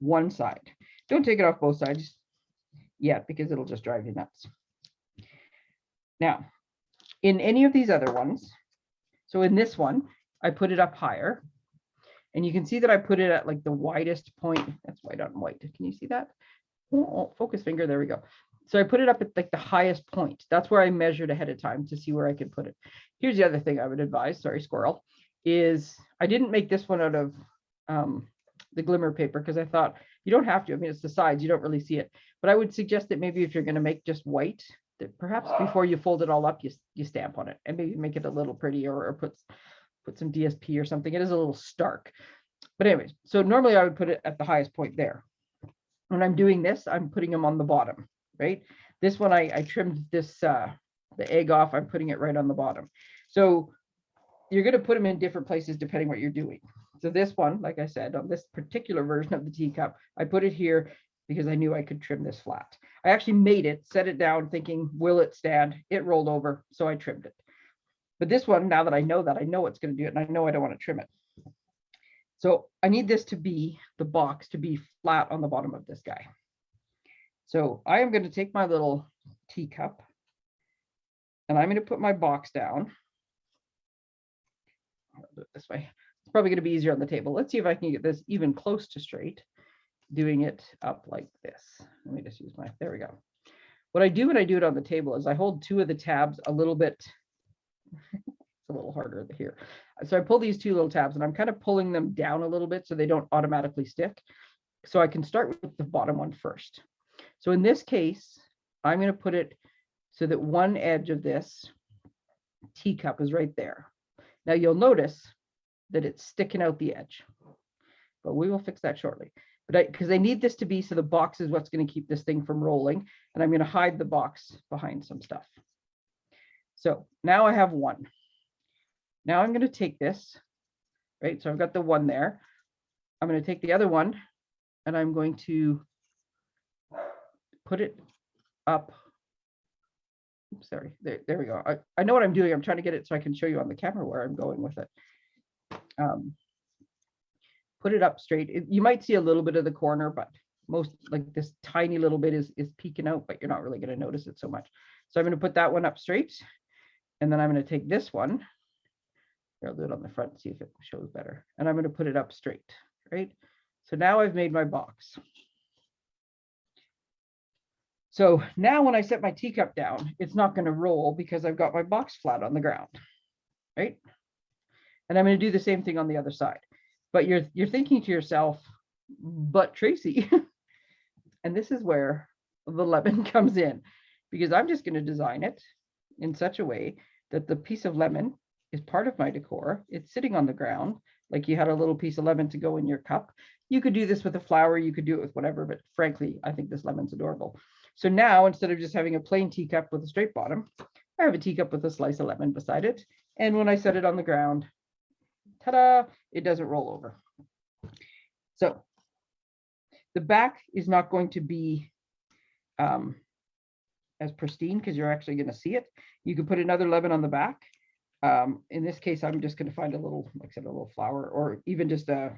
one side. Don't take it off both sides yet because it'll just drive you nuts. Now, in any of these other ones, so in this one, I put it up higher. And you can see that I put it at like the widest point. That's white on white. Can you see that? Oh, focus finger. There we go. So I put it up at like the highest point. That's where I measured ahead of time to see where I could put it. Here's the other thing I would advise. Sorry, squirrel. Is I didn't make this one out of um, the glimmer paper because I thought you don't have to. I mean, it's the sides. You don't really see it. But I would suggest that maybe if you're going to make just white, that perhaps before you fold it all up, you you stamp on it and maybe make it a little prettier or put put some DSP or something. It is a little stark. But anyways, so normally I would put it at the highest point there. When I'm doing this, I'm putting them on the bottom, right? This one, I, I trimmed this, uh, the egg off, I'm putting it right on the bottom. So you're gonna put them in different places depending what you're doing. So this one, like I said, on this particular version of the teacup, I put it here because I knew I could trim this flat. I actually made it, set it down thinking, will it stand? It rolled over, so I trimmed it. But this one, now that I know that, I know it's going to do it, and I know I don't want to trim it. So I need this to be, the box to be flat on the bottom of this guy. So I am going to take my little teacup, and I'm going to put my box down. I'll do it this way. It's probably going to be easier on the table. Let's see if I can get this even close to straight, doing it up like this. Let me just use my, there we go. What I do when I do it on the table is I hold two of the tabs a little bit it's a little harder here. So I pull these two little tabs and I'm kind of pulling them down a little bit so they don't automatically stick. So I can start with the bottom one first. So in this case, I'm going to put it so that one edge of this teacup is right there. Now you'll notice that it's sticking out the edge, but we will fix that shortly. But I, because I need this to be so the box is what's going to keep this thing from rolling, and I'm going to hide the box behind some stuff. So now I have one. Now I'm going to take this, right? So I've got the one there. I'm going to take the other one and I'm going to put it up. Oops, sorry, there, there we go. I, I know what I'm doing. I'm trying to get it so I can show you on the camera where I'm going with it. Um, put it up straight. It- You might see a little bit of the corner, but most like this tiny little bit is, is peeking out, but you're not really going to notice it so much. So I'm going to put that one up straight. And then I'm going to take this one. Here, I'll do it on the front, see if it shows better. And I'm going to put it up straight, right? So now I've made my box. So now when I set my teacup down, it's not going to roll because I've got my box flat on the ground, right? And I'm going to do the same thing on the other side. But you're you're thinking to yourself, but Tracy, [LAUGHS] and this is where the lemon [LAUGHS] comes in, because I'm just going to design it in such a way that the piece of lemon is part of my decor. It's sitting on the ground, like you had a little piece of lemon to go in your cup. You could do this with a flower, you could do it with whatever, but frankly, I think this lemon's adorable. So now instead of just having a plain teacup with a straight bottom, I have a teacup with a slice of lemon beside it. And when I set it on the ground, ta-da, it doesn't roll over. So the back is not going to be um, as pristine because you're actually going to see it. You can put another lemon on the back. Um, in this case, I'm just going to find a little, like I said, a little flower or even just a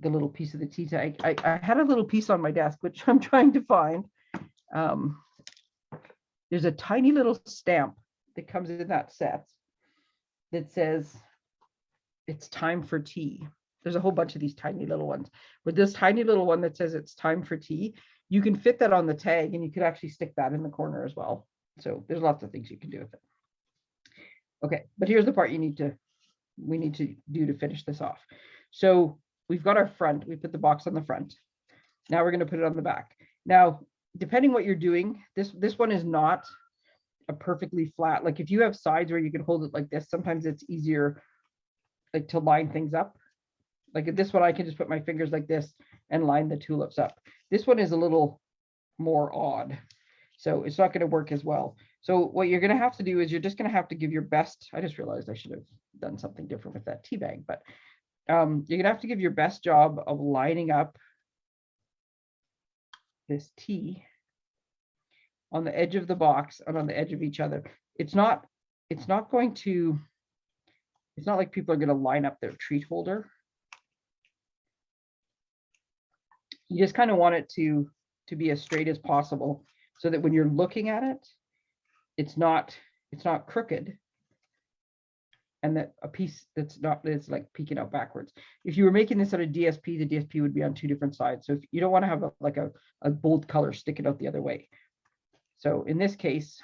the little piece of the tea tag. I, I had a little piece on my desk, which [LAUGHS] I'm trying to find. Um, there's a tiny little stamp that comes in that set that says it's time for tea. There's a whole bunch of these tiny little ones. With this tiny little one that says it's time for tea, you can fit that on the tag and you could actually stick that in the corner as well. So there's lots of things you can do with it. Okay, but here's the part you need to, we need to do to finish this off. So we've got our front, we put the box on the front. Now we're gonna put it on the back. Now, depending what you're doing, this, this one is not a perfectly flat, like if you have sides where you can hold it like this, sometimes it's easier like to line things up. Like this one, I can just put my fingers like this and line the tulips up. This one is a little more odd. So it's not gonna work as well. So what you're gonna have to do is you're just gonna have to give your best. I just realized I should have done something different with that tea bag, but um, you're gonna have to give your best job of lining up this tea on the edge of the box and on the edge of each other. It's not, it's not going to, it's not like people are gonna line up their treat holder. You just kind of want it to, to be as straight as possible so that when you're looking at it, it's not, it's not crooked and that a piece that's not that's like peeking out backwards. If you were making this out of DSP, the DSP would be on two different sides. So if you don't want to have a, like a, a bold color sticking out the other way. So in this case,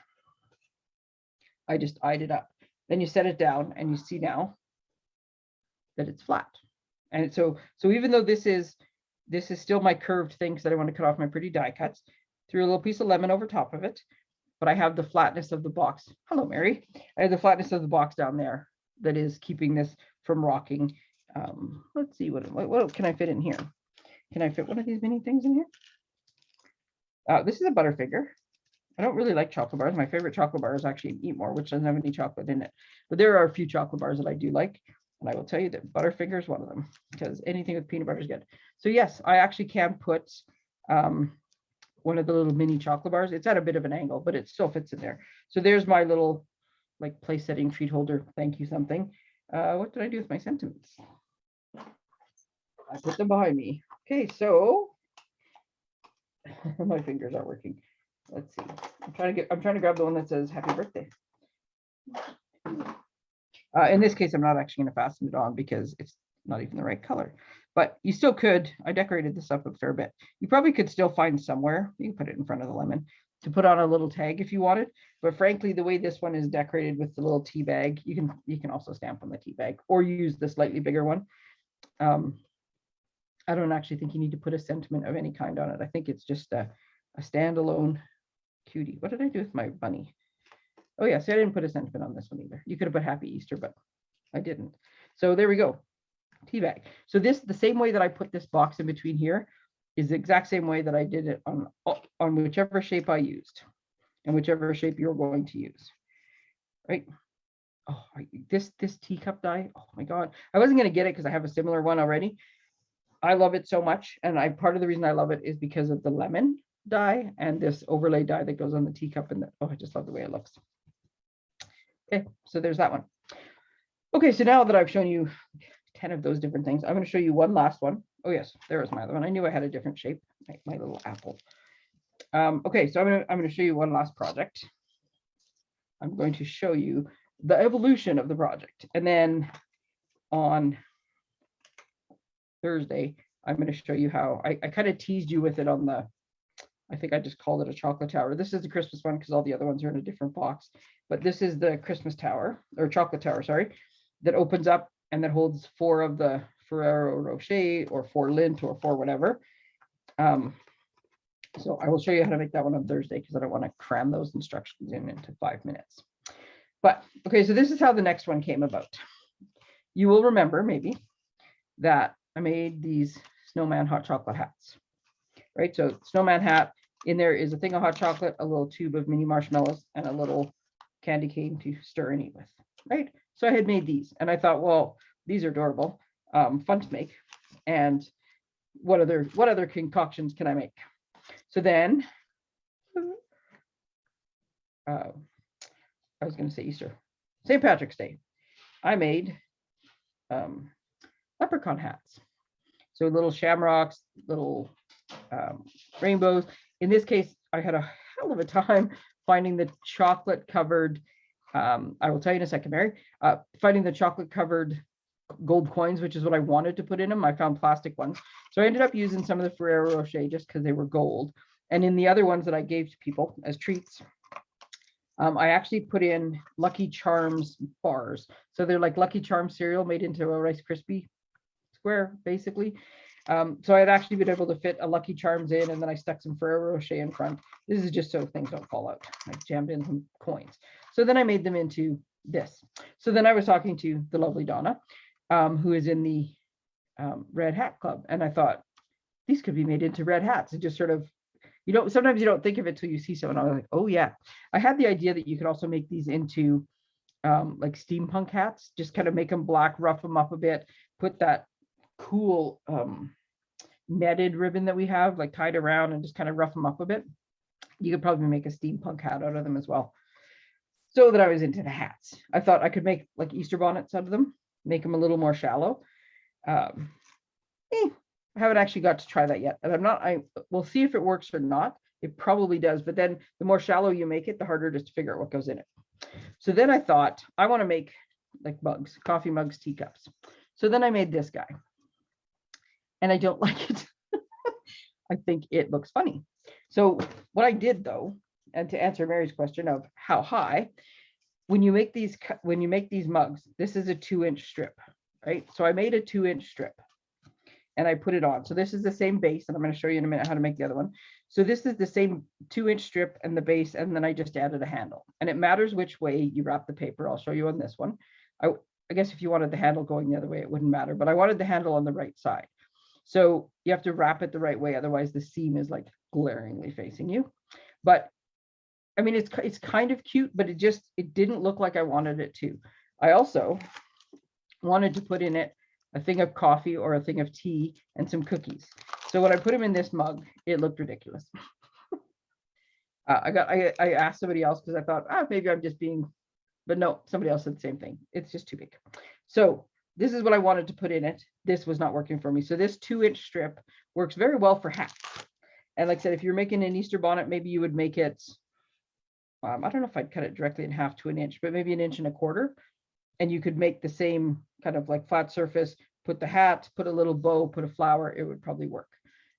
I just eyed it up. Then you set it down and you see now that it's flat. And so so even though this is this is still my curved thing because I want to cut off my pretty die cuts, threw a little piece of lemon over top of it, but I have the flatness of the box. Hello, Mary. I have the flatness of the box down there that is keeping this from rocking. Um, let's see, what, what, what can I fit in here? Can I fit one of these mini things in here? Uh, this is a Butterfinger. I don't really like chocolate bars. My favorite chocolate bar is actually Eat More, which doesn't have any chocolate in it. But there are a few chocolate bars that I do like. And I will tell you that Butterfinger is one of them because anything with peanut butter is good. So yes, I actually can put um, one of the little mini chocolate bars. It's at a bit of an angle, but it still fits in there. So there's my little like place setting treat holder. Thank you something. Uh, what did I do with my sentiments? I put them behind me. Okay, so [LAUGHS] my fingers aren't working. Let's see. I'm trying to get. I'm trying to grab the one that says "Happy Birthday." Uh, in this case, I'm not actually going to fasten it on because it's not even the right color. But you still could. I decorated this up a fair bit. You probably could still find somewhere. You can put it in front of the lemon to put on a little tag if you wanted. But frankly, the way this one is decorated with the little tea bag, you can you can also stamp on the tea bag or use the slightly bigger one. Um, I don't actually think you need to put a sentiment of any kind on it. I think it's just a, a standalone cutie. What did I do with my bunny? Oh yeah, see, I didn't put a sentiment on this one either. You could have put Happy Easter, but I didn't. So there we go, tea bag. So this, the same way that I put this box in between here, is the exact same way that I did it on, on whichever shape I used and whichever shape you're going to use. right? Oh, this, this teacup die, oh my God, I wasn't gonna get it because I have a similar one already. I love it so much, and I, part of the reason I love it is because of the lemon die and this overlay die that goes on the teacup and the, oh, I just love the way it looks. Okay, so there's that one. Okay, so now that I've shown you 10 of those different things, I'm gonna show you one last one. Oh yes, there was my other one. I knew I had a different shape, my, little apple. Um, okay, so I'm gonna, I'm gonna show you one last project. I'm going to show you the evolution of the project. And then on Thursday, I'm going to show you how I, I kind of teased you with it on the, I think I just called it a chocolate tower. This is the Christmas one because all the other ones are in a different box. But this is the Christmas tower or chocolate tower, sorry, that opens up and that holds four of the Ferrero Rocher or four Lindt or four whatever. Um, so I will show you how to make that one on Thursday because I don't want to cram those instructions in into five minutes. But okay, so this is how the next one came about. You will remember maybe that I made these snowman hot chocolate hats. Right, so snowman hat, in there is a thing of hot chocolate, a little tube of mini marshmallows, and a little candy cane to stir and eat with. Right, so I had made these, and I thought, well, these are adorable, um, fun to make, and what other what other concoctions can I make? So then, uh, I was going to say Easter, St. Patrick's Day. I made um, leprechaun hats. So little shamrocks, little um, rainbows. In this case, I had a hell of a time finding the chocolate covered. Um, I will tell you in a second, Mary. Uh, finding the chocolate covered gold coins, which is what I wanted to put in them. I found plastic ones. So I ended up using some of the Ferrero Rocher just because they were gold. And in the other ones that I gave to people as treats, um, I actually put in Lucky Charms bars. So they're like Lucky Charms cereal made into a Rice Krispie square, basically. Um, so I'd actually been able to fit a Lucky Charms in and then I stuck some Ferrero Rocher in front. This is just so things don't fall out. I jammed in some coins. So then I made them into this. So then I was talking to the lovely Donna, um, who is in the um, Red Hat Club. And I thought, these could be made into red hats. It just sort of you don't sometimes you don't think of it till you see someone. I was like, oh yeah. I had the idea that you could also make these into um, like steampunk hats, just kind of make them black, rough them up a bit, put that cool um, netted ribbon that we have like tied around and just kind of rough them up a bit. You could probably make a steampunk hat out of them as well. So that I was into the hats. I thought I could make like Easter bonnets out of them, make them a little more shallow. Um, eh, I haven't actually got to try that yet. And I'm not, I will see if it works or not. It probably does, but then the more shallow you make it, the harder it is to figure out what goes in it. So then I thought I want to make like mugs, coffee mugs, teacups. So then I made this guy and I don't [LAUGHS] like it. I think it looks funny. So what I did though, and to answer Mary's question of how high, when you make these, when you make these mugs, this is a two inch strip, right? So I made a two inch strip and I put it on. So this is the same base, and I'm going to show you in a minute how to make the other one. So this is the same two inch strip and the base, and then I just added a handle. And it matters which way you wrap the paper. I'll show you on this one. I, I guess if you wanted the handle going the other way, it wouldn't matter, but I wanted the handle on the right side. So you have to wrap it the right way, otherwise the seam is like glaringly facing you. But I mean, it's, it's kind of cute, but it just, it didn't look like I wanted it to. I also wanted to put in it a thing of coffee or a thing of tea and some cookies. So when I put them in this mug, it looked ridiculous. uh, I got I, I asked somebody else because I thought, ah, maybe I'm just being, but no, somebody else said the same thing. It's just too big. So this is what I wanted to put in it. This was not working for me. So this two inch strip works very well for hats. And like I said, if you're making an Easter bonnet, maybe you would make it, um, I don't know if I'd cut it directly in half to an inch, but maybe an inch and a quarter and you could make the same kind of like flat surface, put the hat, put a little bow, put a flower, it would probably work.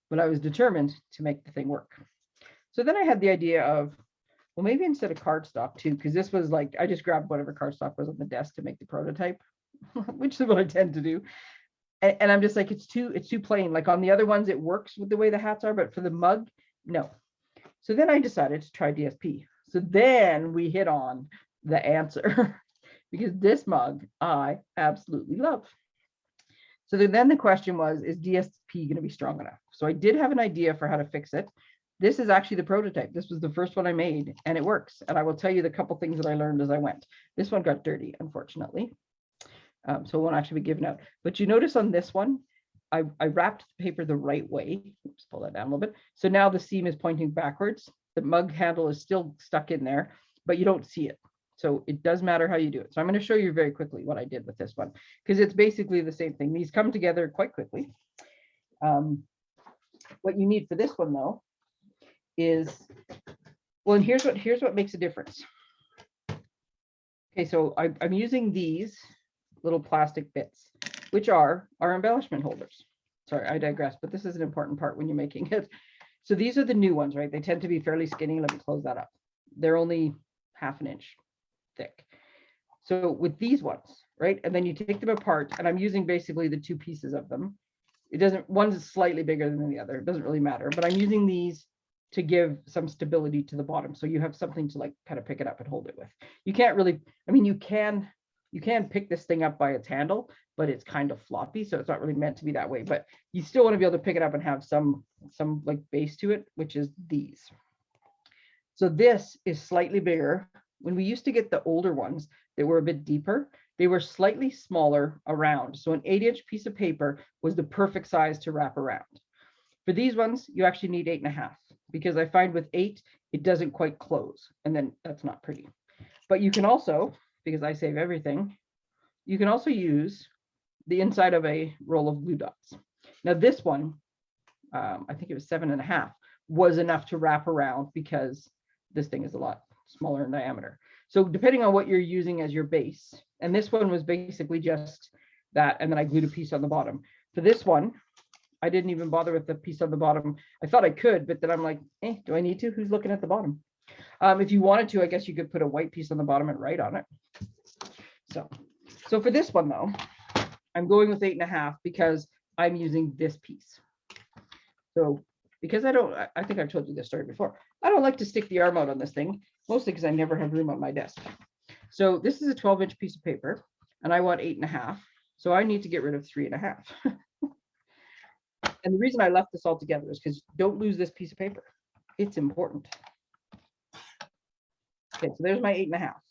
But I was determined to make the thing work. So then I had the idea of, well, maybe instead of cardstock too, because this was like, I just grabbed whatever cardstock was on the desk to make the prototype, [LAUGHS] which is what I tend to do. And, and I'm just like, it's too, it's too plain. Like on the other ones, it works with the way the hats are, but for the mug, no. So then I decided to try DSP. So then we hit on the answer. [LAUGHS] because this mug I absolutely love. So then the question was, is DSP going to be strong enough? So I did have an idea for how to fix it, This is actually the prototype. This was the first one I made and it works. And I will tell you the couple things that I learned as I went. This one got dirty, unfortunately. Um, so it won't actually be given out. But you notice on this one, I, I wrapped the paper the right way. Oops, pull that down a little bit. So now the seam is pointing backwards. The mug handle is still stuck in there, but you don't see it. So it does matter how you do it. So I'm going to show you very quickly what I did with this one, because it's basically the same thing. These come together quite quickly. Um, what you need for this one though, is, well, and here's what, here's what makes a difference. Okay, so I, I'm using these little plastic bits, which are our embellishment holders. Sorry, I digress, but this is an important part when you're making it. So these are the new ones, right? They tend to be fairly skinny. Let me close that up. They're only half an inch thick. So with these ones, right? And then you take them apart and I'm using basically the two pieces of them. It doesn't, one's slightly bigger than the other. It doesn't really matter, but I'm using these to give some stability to the bottom. So you have something to like kind of pick it up and hold it with. You can't really, I mean, you can, you can pick this thing up by its handle, but it's kind of floppy. So it's not really meant to be that way, but you still want to be able to pick it up and have some, some like base to it, which is these. So this is slightly bigger. When we used to get the older ones, they were a bit deeper. They were slightly smaller around. So an eight inch piece of paper was the perfect size to wrap around. For these ones, you actually need eight and a half because I find with eight, it doesn't quite close and then that's not pretty. But you can also, because I save everything, you can also use the inside of a roll of glue dots. Now this one, um, I think it was seven and a half, was enough to wrap around because this thing is a lot smaller in diameter. So depending on what you're using as your base, and this one was basically just that, and then I glued a piece on the bottom. For this one, I didn't even bother with the piece on the bottom. I thought I could, but then I'm like, eh, do I need to? Who's looking at the bottom? Um, if you wanted to, I guess you could put a white piece on the bottom and write on it. So, so for this one though, I'm going with eight and a half because I'm using this piece. So because I don't, I- think I've told you this story before. I don't like to stick the arm out on this thing, mostly because I never have room on my desk. So this is a 12 inch piece of paper and I want eight and a half. So I need to get rid of three and a half. [LAUGHS] And the reason I left this all together is because don't lose this piece of paper. It's important. Okay, so there's my eight and a half.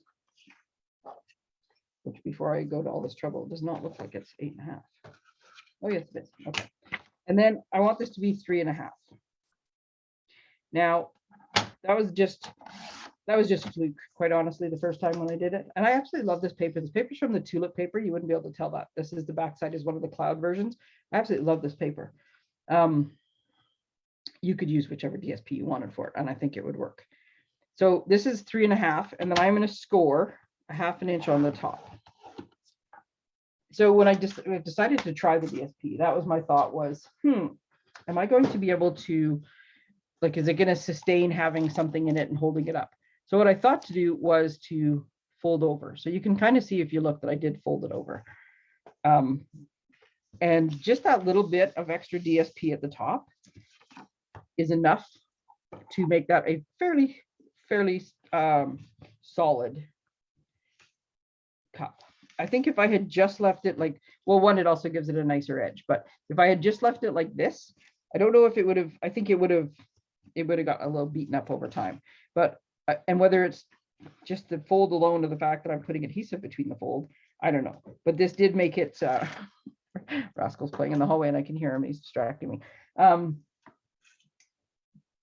Which before I go to all this trouble, does not look like it's eight and a half. Oh, yes, it is. Okay. And then I want this to be three and a half. Now, that was just, that was just fluke, quite honestly, the first time when I did it. And I absolutely love this paper. This paper's from the tulip paper. You wouldn't be able to tell that. This is the backside is one of the cloud versions. I absolutely love this paper. Um, you could use whichever DSP you wanted for it, and I think it would work. So this is three and a half, and then I'm going to score a half an inch on the top. So when I just decided to try the DSP, that was my thought was, hmm, am I going to be able to, like, is it going to sustain having something in it and holding it up? So what I thought to do was to fold over. So you can kind of see if you look that I did fold it over. Um, and just that little bit of extra DSP at the top is enough to make that a fairly, fairly um, solid cup. I think if I had just left it like, well, one, it also gives it a nicer edge, but if I had just left it like this, I don't know if it would have, I think it would have, it would have got a little beaten up over time. But, uh, and whether it's just the fold alone or the fact that I'm putting adhesive between the fold, I don't know. But this did make it, uh, [LAUGHS] Rascal's playing in the hallway and I can hear him, he's distracting me. Um,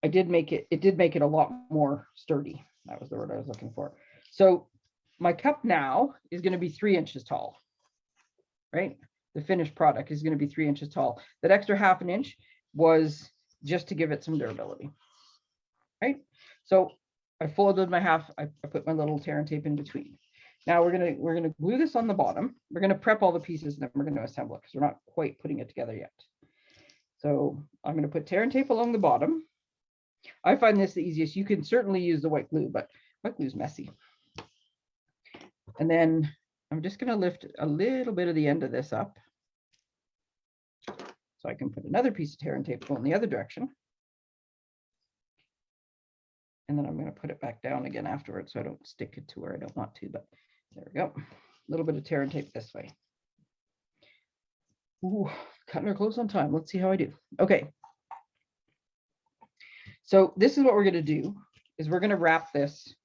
I did make it, it did make it a lot more sturdy. That was the word I was looking for. So my cup now is going to be three inches tall, right? The finished product is going to be three inches tall. That extra half an inch was just to give it some durability, right? So I folded my half, I, I put my little tear and tape in between. Now we're gonna we're gonna glue this on the bottom. We're gonna prep all the pieces and then we're gonna assemble it because we're not quite putting it together yet. So I'm gonna put tear and tape along the bottom. I find this the easiest. You can certainly use the white glue, but white glue is messy. And then I'm just going to lift a little bit of the end of this up. So I can put another piece of tear and tape going the other direction. And then I'm going to put it back down again afterwards so I don't stick it to where I don't want to, but there we go. A little bit of tear and tape this way. Ooh, cutting her close on time. Let's see how I do. Okay. So this is what we're gonna do, is we're gonna wrap this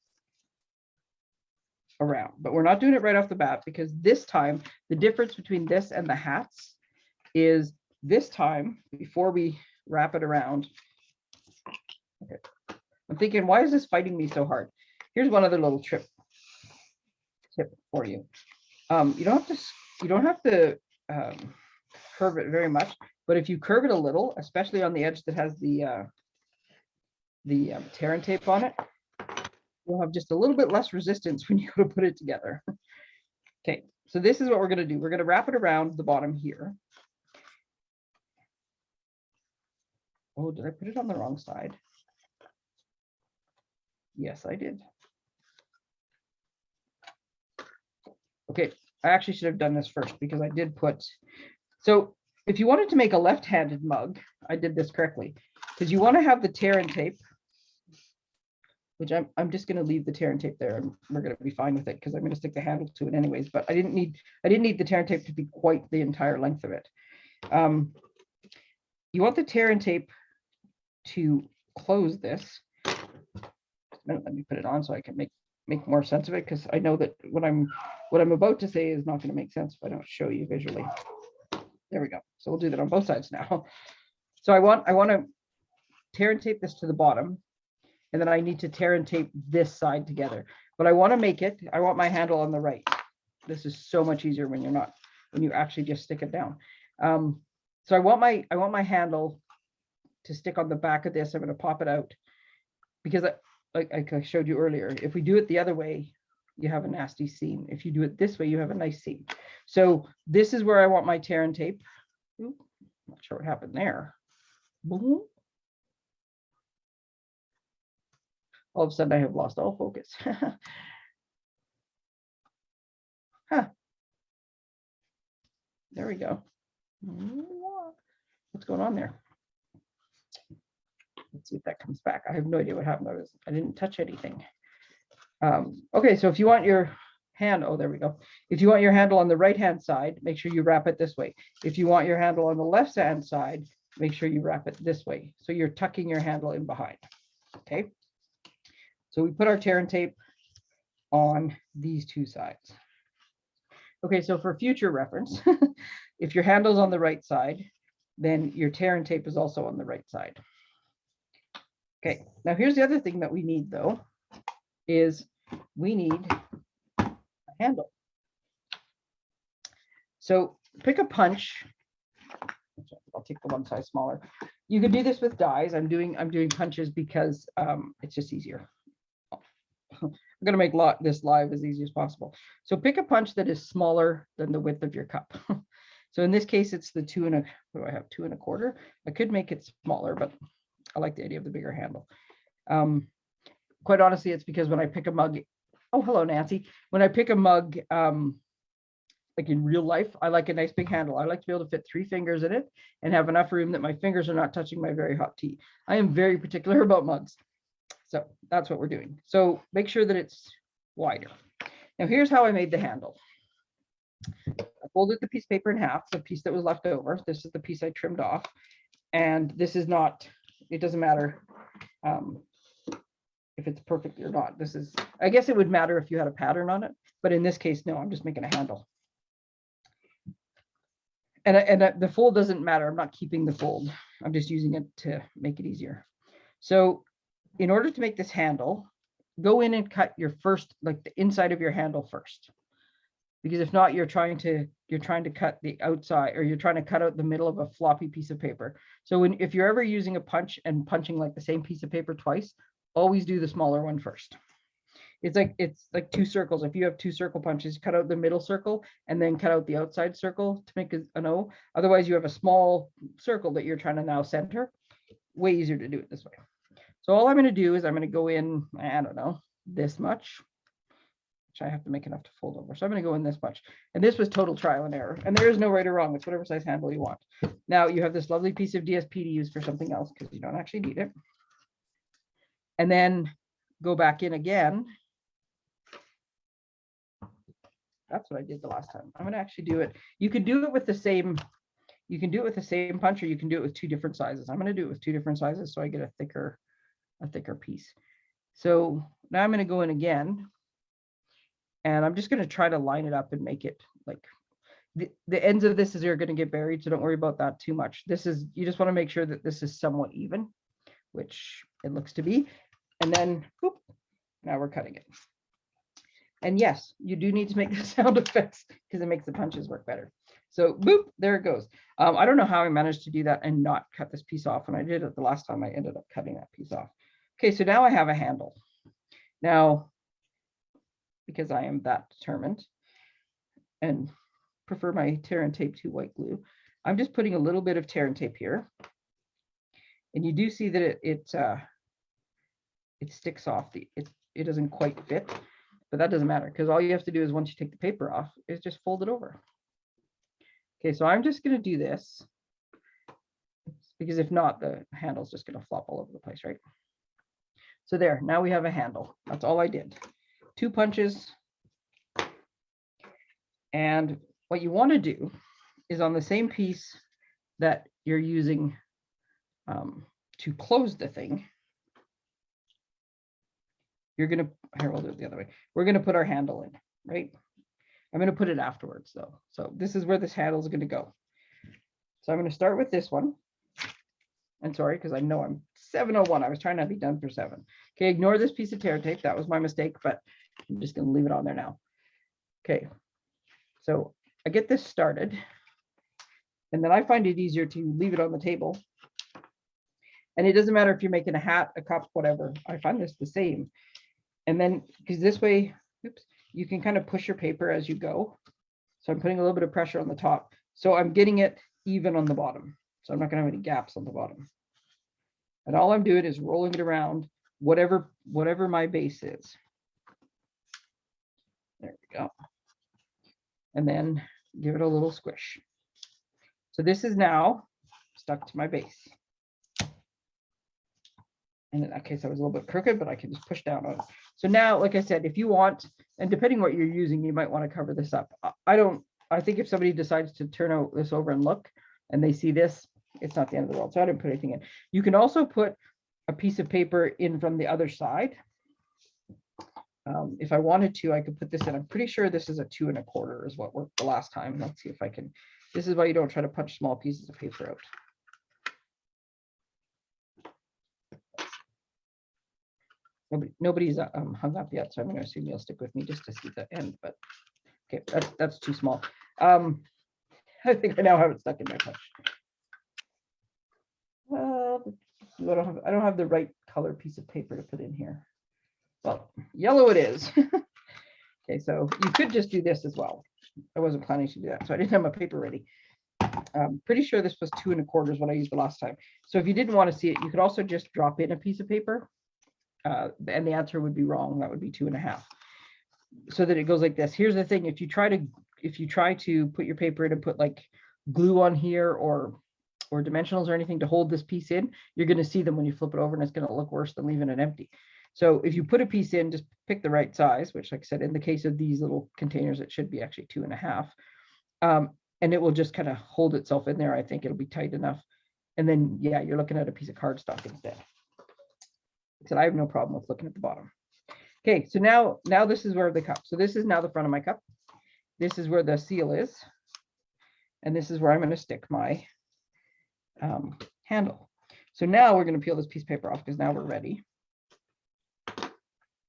around, but we're not doing it right off the bat because this time, the difference between this and the hats is this time, before we wrap it around. Okay, I'm thinking, why is this fighting me so hard? Here's one other little trip. Tip for you. Um, you don't have to, you don't have to um, curve it very much, but if you curve it a little, especially on the edge that has the uh, the um, tear and tape on it, you'll have just a little bit less resistance [LAUGHS] when you go to put it together. Okay, so this is what we're gonna do. We're gonna wrap it around the bottom here. Oh, did I put it on the wrong side? Yes, I did. Okay, I actually should have done this first because I did put, so if you wanted to make a left-handed mug, I did this correctly. Because you want to have the tear and tape. Which I'm, I'm just gonna leave the tear and tape there and we're gonna be fine with it because I'm gonna stick the handle to it anyways, but I didn't need, I didn't need the tear and tape to be quite the entire length of it. Um, You want the tear and tape to close this. Let me put it on so I can make, make more sense of it, because I know that what I'm, what I'm about to say is not gonna make sense if I don't show you visually. There we go. So we'll do that on both sides now. So I want, I want to tear and tape this to the bottom. And then I need to tear and tape this side together. But I want to make it, I want my handle on the right. This is so much easier when you're not, when you actually just stick it down. Um, so I want my, I want my handle to stick on the back of this. I'm gonna pop it out. Because I, like I showed you earlier, if we do it the other way, you have a nasty seam. If you do it this way, you have a nice seam. So this is where I want my tear and tape. Oop, Not sure what happened there. Boom. All of a sudden I have lost all focus. [LAUGHS] Huh. There we go. What's going on there? Let's see if that comes back. I have no idea what happened. I was, I didn't touch anything. Um, okay, so if you want your hand, oh, there we go. If you want your handle on the right-hand side, make sure you wrap it this way. If you want your handle on the left-hand side, make sure you wrap it this way. So you're tucking your handle in behind, okay? So we put our tear and tape on these two sides. Okay, so for future reference, [LAUGHS] if your handle's on the right side, then your tear and tape is also on the right side. Okay, now here's the other thing that we need though, is we need a handle. So pick a punch. I'll take the one size smaller. You could do this with dies. I'm doing, I'm doing punches because um, it's just easier. I'm gonna make this live as easy as possible. So pick a punch that is smaller than the width of your cup. [LAUGHS] So in this case, it's the two and a, what do I have, two and a quarter? I could make it smaller, but I like the idea of the bigger handle. Um, quite honestly, it's because when I pick a mug, oh, hello, Nancy. When I pick a mug, um, like in real life, I like a nice big handle. I like to be able to fit three fingers in it and have enough room that my fingers are not touching my very hot tea. I am very particular [LAUGHS] about mugs. So that's what we're doing. So make sure that it's wider. Now here's how I made the handle. I folded the piece of paper in half, the piece that was left over. This is the piece I trimmed off. And this is not, it doesn't matter um, if it's perfect or not. This is, I guess it would matter if you had a pattern on it, but in this case, no, I'm just making a handle. And, and the fold doesn't matter. I'm not keeping the fold. I'm just using it to make it easier. So in order to make this handle, go in and cut your first, like the inside of your handle first. Because if not, you're trying to, you're trying to cut the outside or you're trying to cut out the middle of a floppy piece of paper. So when, if you're ever using a punch and punching like the same piece of paper twice, always do the smaller one first. It's like, it's like two circles. If you have two circle punches, cut out the middle circle and then cut out the outside circle to make an O. Otherwise you have a small circle that you're trying to now center. Way easier to do it this way. So all I'm gonna do is I'm gonna go in, I don't know, this much. Which I have to make enough to fold over. So I'm gonna go in this much. And this was total trial and error. And there is no right or wrong. It's whatever size handle you want. Now you have this lovely piece of DSP to use for something else because you don't actually need it. And then go back in again. That's what I did the last time. I'm gonna actually do it. You could do it with the same, you can do it with the same punch or you can do it with two different sizes. I'm gonna do it with two different sizes so I get a thicker a thicker piece. So now I'm going to go in again. And I'm just going to try to line it up and make it like the, the ends of this is are going to get buried. So don't worry about that too much. This is, you just want to make sure that this is somewhat even, which it looks to be. And then, whoop, now we're cutting it. And yes, you do need to make [LAUGHS] the sound effects because it makes the punches work better. So boop, there it goes. Um, I don't know how I managed to do that and not cut this piece off. When I did it the last time, I ended up cutting that piece off. Okay, so now I have a handle. Now, because I am that determined and prefer my tear and tape to white glue, I'm just putting a little bit of tear and tape here. And you do see that it it, uh, it sticks off. The it it doesn't quite fit, but that doesn't matter because all you have to do is once you take the paper off is just fold it over. Okay, so I'm just going to do this because if not, the handle's just going to flop all over the place, right? So there, now we have a handle. That's all I did. Two punches. And what you want to do is on the same piece that you're using um, to close the thing, you're going to, here, we'll do it the other way. We're going to put our handle in, right? I'm going to put it afterwards though. So this is where this handle is going to go. So I'm going to start with this one. And sorry, because I know I'm 701. I was trying to be done for seven. Okay, ignore this piece of tear tape. That was my mistake, but I'm just going to leave it on there now. Okay, so I get this started. And then I find it easier to leave it on the table. And it doesn't matter if you're making a hat, a cup, whatever. I find this the same. And then, because this way, oops, you can kind of push your paper as you go. So I'm putting a little bit of pressure on the top. So I'm getting it even on the bottom. So I'm not gonna have any gaps on the bottom. And all I'm doing is rolling it around whatever, whatever my base is. There we go. And then give it a little squish. So this is now stuck to my base. And in that case, I was a little bit crooked, but I can just push down on it. So now, like I said, if you want, and depending what you're using, you might want to cover this up. I- I don't, I think if somebody decides to turn out this over and look, and they see this, it's not the end of the world. So I didn't put anything in. You can also put a piece of paper in from the other side. Um, if I wanted to, I could put this in. I'm pretty sure this is a two and a quarter is what worked the last time. Let's see if I can. This is why you don't try to punch small pieces of paper out. Nobody, nobody's um, hung up yet, so I'm going to assume you'll stick with me just to see the end, but okay, that's, that's too small. Um, [LAUGHS] I think I now have it stuck in my punch. Well, I don't have, I don't have the right color piece of paper to put in here. Well, yellow it is. [LAUGHS] Okay, so you could just do this as well. I wasn't planning to do that, so I didn't have my paper ready. I'm pretty sure this was two and a quarter is what I used the last time. So if you didn't want to see it, you could also just drop in a piece of paper. Uh, and the answer would be wrong. That would be two and a half. So that it goes like this. Here's the thing. If you try to if you try to put your paper in and put like glue on here or or dimensionals or anything to hold this piece in, you're going to see them when you flip it over and it's going to look worse than leaving it empty. So if you put a piece in, just pick the right size, which like I said, in the case of these little containers, it should be actually two and a half. Um, and it will just kind of hold itself in there. I think it'll be tight enough. And then, yeah, you're looking at a piece of cardstock instead. So I have no problem with looking at the bottom. Okay, so now, now this is where the cup. So this is now the front of my cup. This is where the seal is. And this is where I'm going to stick my um, handle. So now we're going to peel this piece of paper off because now we're ready.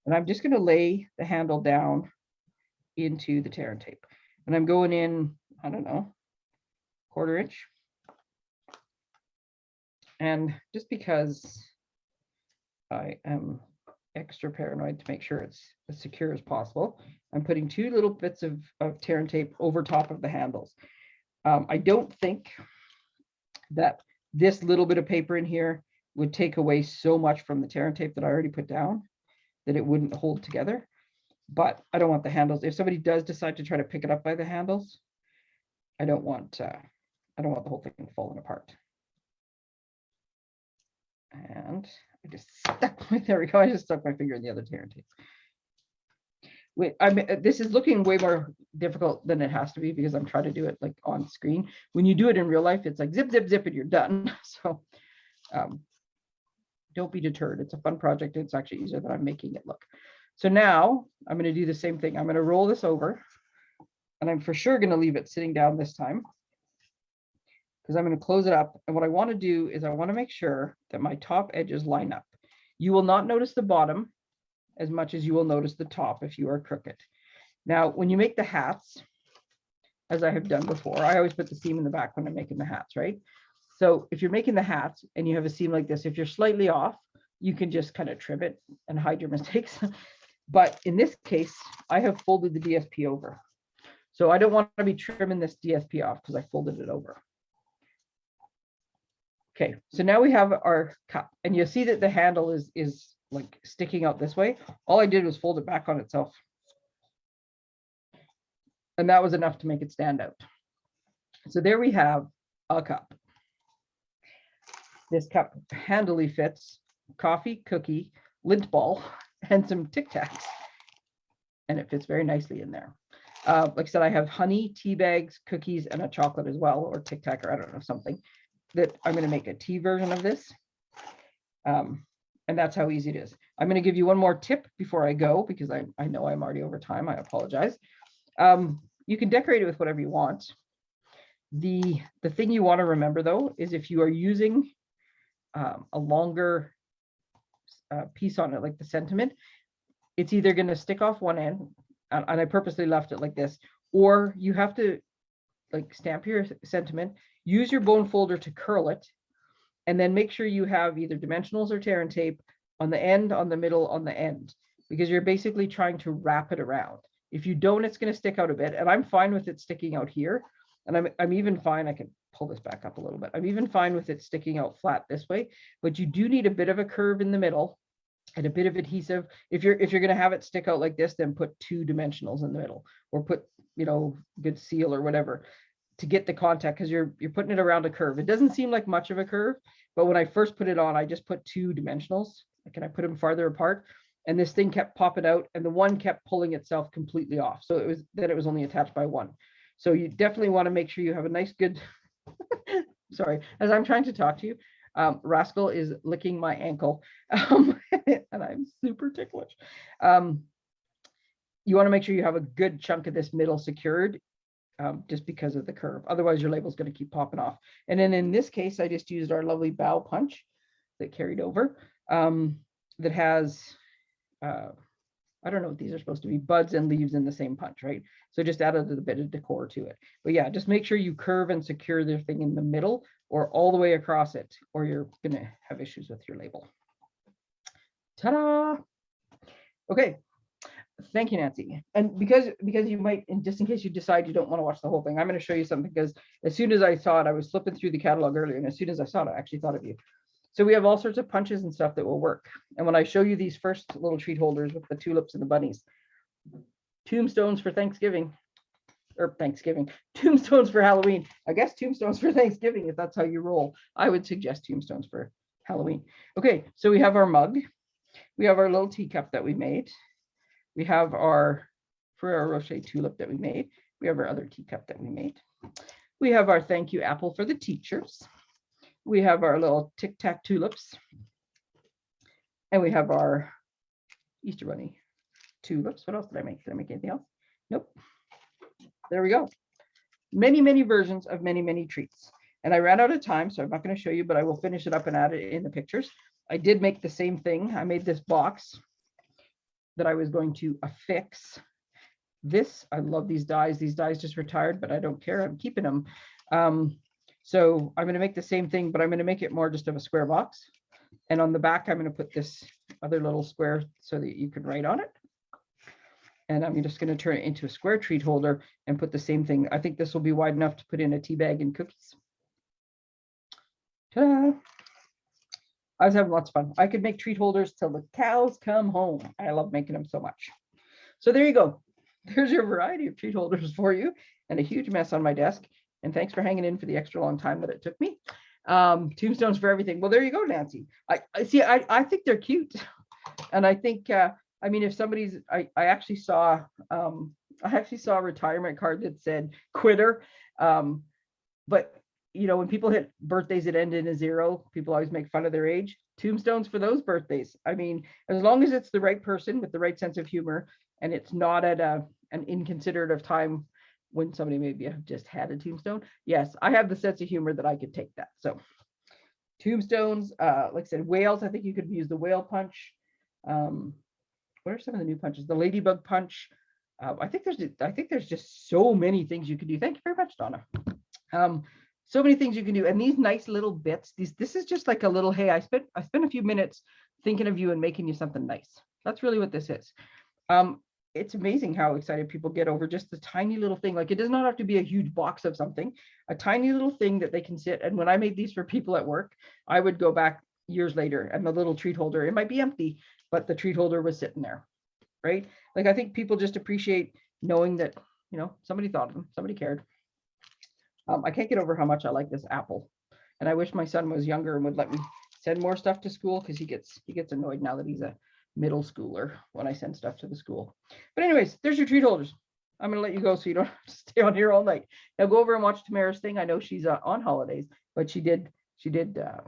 And I'm just going to lay the handle down into the tear and tape. And I'm going in, I don't know, quarter inch. And just because I am extra paranoid to make sure it's as secure as possible, I'm putting two little bits of, of tear and tape over top of the handles. Um, I don't think that this little bit of paper in here would take away so much from the tear and tape that I already put down that it wouldn't hold together. But I don't want the handles. If somebody does decide to try to pick it up by the handles, I don't want uh, I don't want the whole thing falling apart. And I just [LAUGHS] stuck my, there we go. I just stuck my finger in the other tear and tape. Wait, I mean, this is looking way more difficult than it has to be because I'm trying to do it like on screen. When you do it in real life, it's like zip, zip, zip, and you're done. [LAUGHS] So, um, don't be deterred. It's a fun project. It's actually easier than I'm making it look. So now I'm going to do the same thing. I'm going to roll this over and I'm for sure going to leave it sitting down this time because I'm going to close it up. And what I want to do is I want to make sure that my top edges line up. You will not notice the bottom as much as you will notice the top if you are crooked. Now, when you make the hats, as I have done before, I always put the seam in the back when I'm making the hats, right? So if you're making the hats and you have a seam like this, if you're slightly off, you can just kind of trim it and hide your [LAUGHS] mistakes. But in this case, I have folded the DSP over. So I don't want to be trimming this DSP off because I folded it over. Okay, so now we have our cup and you'll see that the handle is, is like sticking out this way. All I did was fold it back on itself. And that was enough to make it stand out. So there we have a cup. This cup handily fits coffee, cookie, Lindt ball, [LAUGHS] and some Tic Tacs. And it fits very nicely in there. Uh, like I said, I have honey, tea bags, cookies, and a chocolate as well, or Tic Tac, or I don't know, something that I'm going to make a tea version of this. Um, and that's how easy it is. I'm going to give you one more tip before I go, because I, I know I'm already over time. I apologize. Um, you can decorate it with whatever you want. The, the thing you want to remember, though, is if you are using um, a longer uh, piece on it, like the sentiment, it's either going to stick off one end, and, and I purposely left it like this, or you have to like stamp your sentiment, use your bone folder to curl it, and then make sure you have either dimensionals or tear and tape on the end, on the middle, on the end, because you're basically trying to wrap it around. If you don't, it's going to stick out a bit, and I'm fine with it sticking out here. And I'm, I'm even fine, I can pull this back up a little bit. I'm even fine with it sticking out flat this way, but you do need a bit of a curve in the middle and a bit of adhesive. If you're if you're going to have it stick out like this, then put two dimensionals in the middle or put, you know, good seal or whatever to get the contact because you're you're putting it around a curve. It doesn't seem like much of a curve, but when I first put it on, I just put two dimensionals. Can I put them farther apart? And this thing kept popping out and the one kept pulling itself completely off. So it was that it was only attached by one. So you definitely want to make sure you have a nice good, [LAUGHS] sorry, as I'm trying to talk to you, um, Rascal is licking my ankle [LAUGHS] um, and I'm super ticklish. Um, you want to make sure you have a good chunk of this middle secured um, just because of the curve. Otherwise, your label is going to keep popping off. And then in this case, I just used our lovely bow punch that carried over um, that has, uh, I don't know what these are supposed to be, buds and leaves in the same punch, right? So just added a bit of decor to it. But yeah, just make sure you curve and secure the thing in the middle or all the way across it, or you're going to have issues with your label. Ta-da! Okay, thank you, Nancy. And because because you might, and just in case you decide you don't want to watch the whole thing, I'm going to show you something because as soon as I saw it, I was flipping through the catalog earlier, and as soon as I saw it, I actually thought of you. So we have all sorts of punches and stuff that will work. And when I show you these first little treat holders with the tulips and the bunnies, tombstones for Thanksgiving, or Thanksgiving, [LAUGHS] tombstones for Halloween. I guess tombstones for Thanksgiving, if that's how you roll. I would suggest tombstones for Halloween. Okay, so we have our mug. We have our little teacup that we made. We have our Ferrero Rocher tulip that we made. We have our other teacup that we made. We have our thank you apple for the teachers. We have our little tic tac tulips. And we have our Easter bunny tulips. What else did I make? Did I make anything else? Nope. There we go. Many, many versions of many, many treats. And I ran out of time, so I'm not going to show you, but I will finish it up and add it in the pictures. I did make the same thing. I made this box that I was going to affix. This, I love these dies. These dies just retired, but I don't care. I'm keeping them. Um, so I'm going to make the same thing, but I'm going to make it more just of a square box. And on the back, I'm going to put this other little square so that you can write on it. And I'm just going to turn it into a square treat holder and put the same thing. I think this will be wide enough to put in a tea bag and cookies. Ta-da! I was having lots of fun. I could make treat holders till the cows come home. I love making them so much. So there you go. [LAUGHS] There's your variety of treat holders for you and a huge mess on my desk. And thanks for hanging in for the extra long time that it took me. Um, tombstones for everything. Well, there you go, Nancy. I, I see. I, I think they're cute. [LAUGHS] And I think, uh, I mean, if somebody's, I, I actually saw, um, I actually saw a retirement card that said quitter. Um, but you know, when people hit birthdays that end in a zero, people always make fun of their age. tombstones for those birthdays. I mean, as long as it's the right person with the right sense of humor and it's not at a, an inconsiderate of time when somebody maybe have just had a tombstone. Yes, I have the sense of humor that I could take that. So tombstones, uh, like I said, whales, I think you could use the whale punch. Um, what are some of the new punches? The ladybug punch. Uh, I think there's I think there's just so many things you can do. Thank you very much, Donna. Um, so many things you can do, and these nice little bits. These this is just like a little. Hey, I spent I spent a few minutes thinking of you and making you something nice. That's really what this is. Um, it's amazing how excited people get over just the tiny little thing. Like it does not have to be a huge box of something, a tiny little thing that they can sit. And when I made these for people at work, I would go back years later and the little treat holder, it might be empty, but the treat holder was sitting there, right? Like I think people just appreciate knowing that, you know, somebody thought of them, somebody cared. Um, I can't get over how much I like this apple. And I wish my son was younger and would let me send more stuff to school because he gets he gets annoyed now that he's a middle schooler when I send stuff to the school. But anyways, there's your treat holders. I'm gonna let you go so you don't [LAUGHS] have to stay on here all night. Now go over and watch Tamara's thing. I know she's uh, on holidays, but she did she did uh,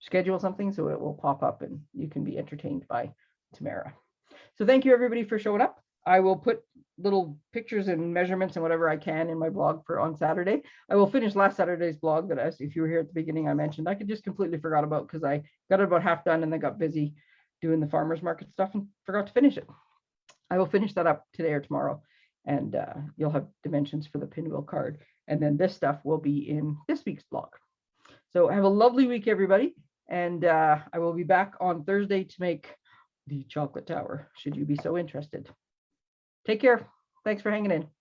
schedule something so it will pop up and you can be entertained by Tamara. So thank you everybody for showing up. I will put little pictures and measurements and whatever I can in my blog for on Saturday. I will finish last Saturday's blog that as if you were here at the beginning I mentioned I could just completely forgot about because I got it about half done and then got busy doing the farmers market stuff and forgot to finish it. I will finish that up today or tomorrow and uh, you'll have dimensions for the pinwheel card. And then this stuff will be in this week's blog. So have a lovely week, everybody. And uh, I will be back on Thursday to make the chocolate tower, should you be so interested. Take care. Thanks for hanging in.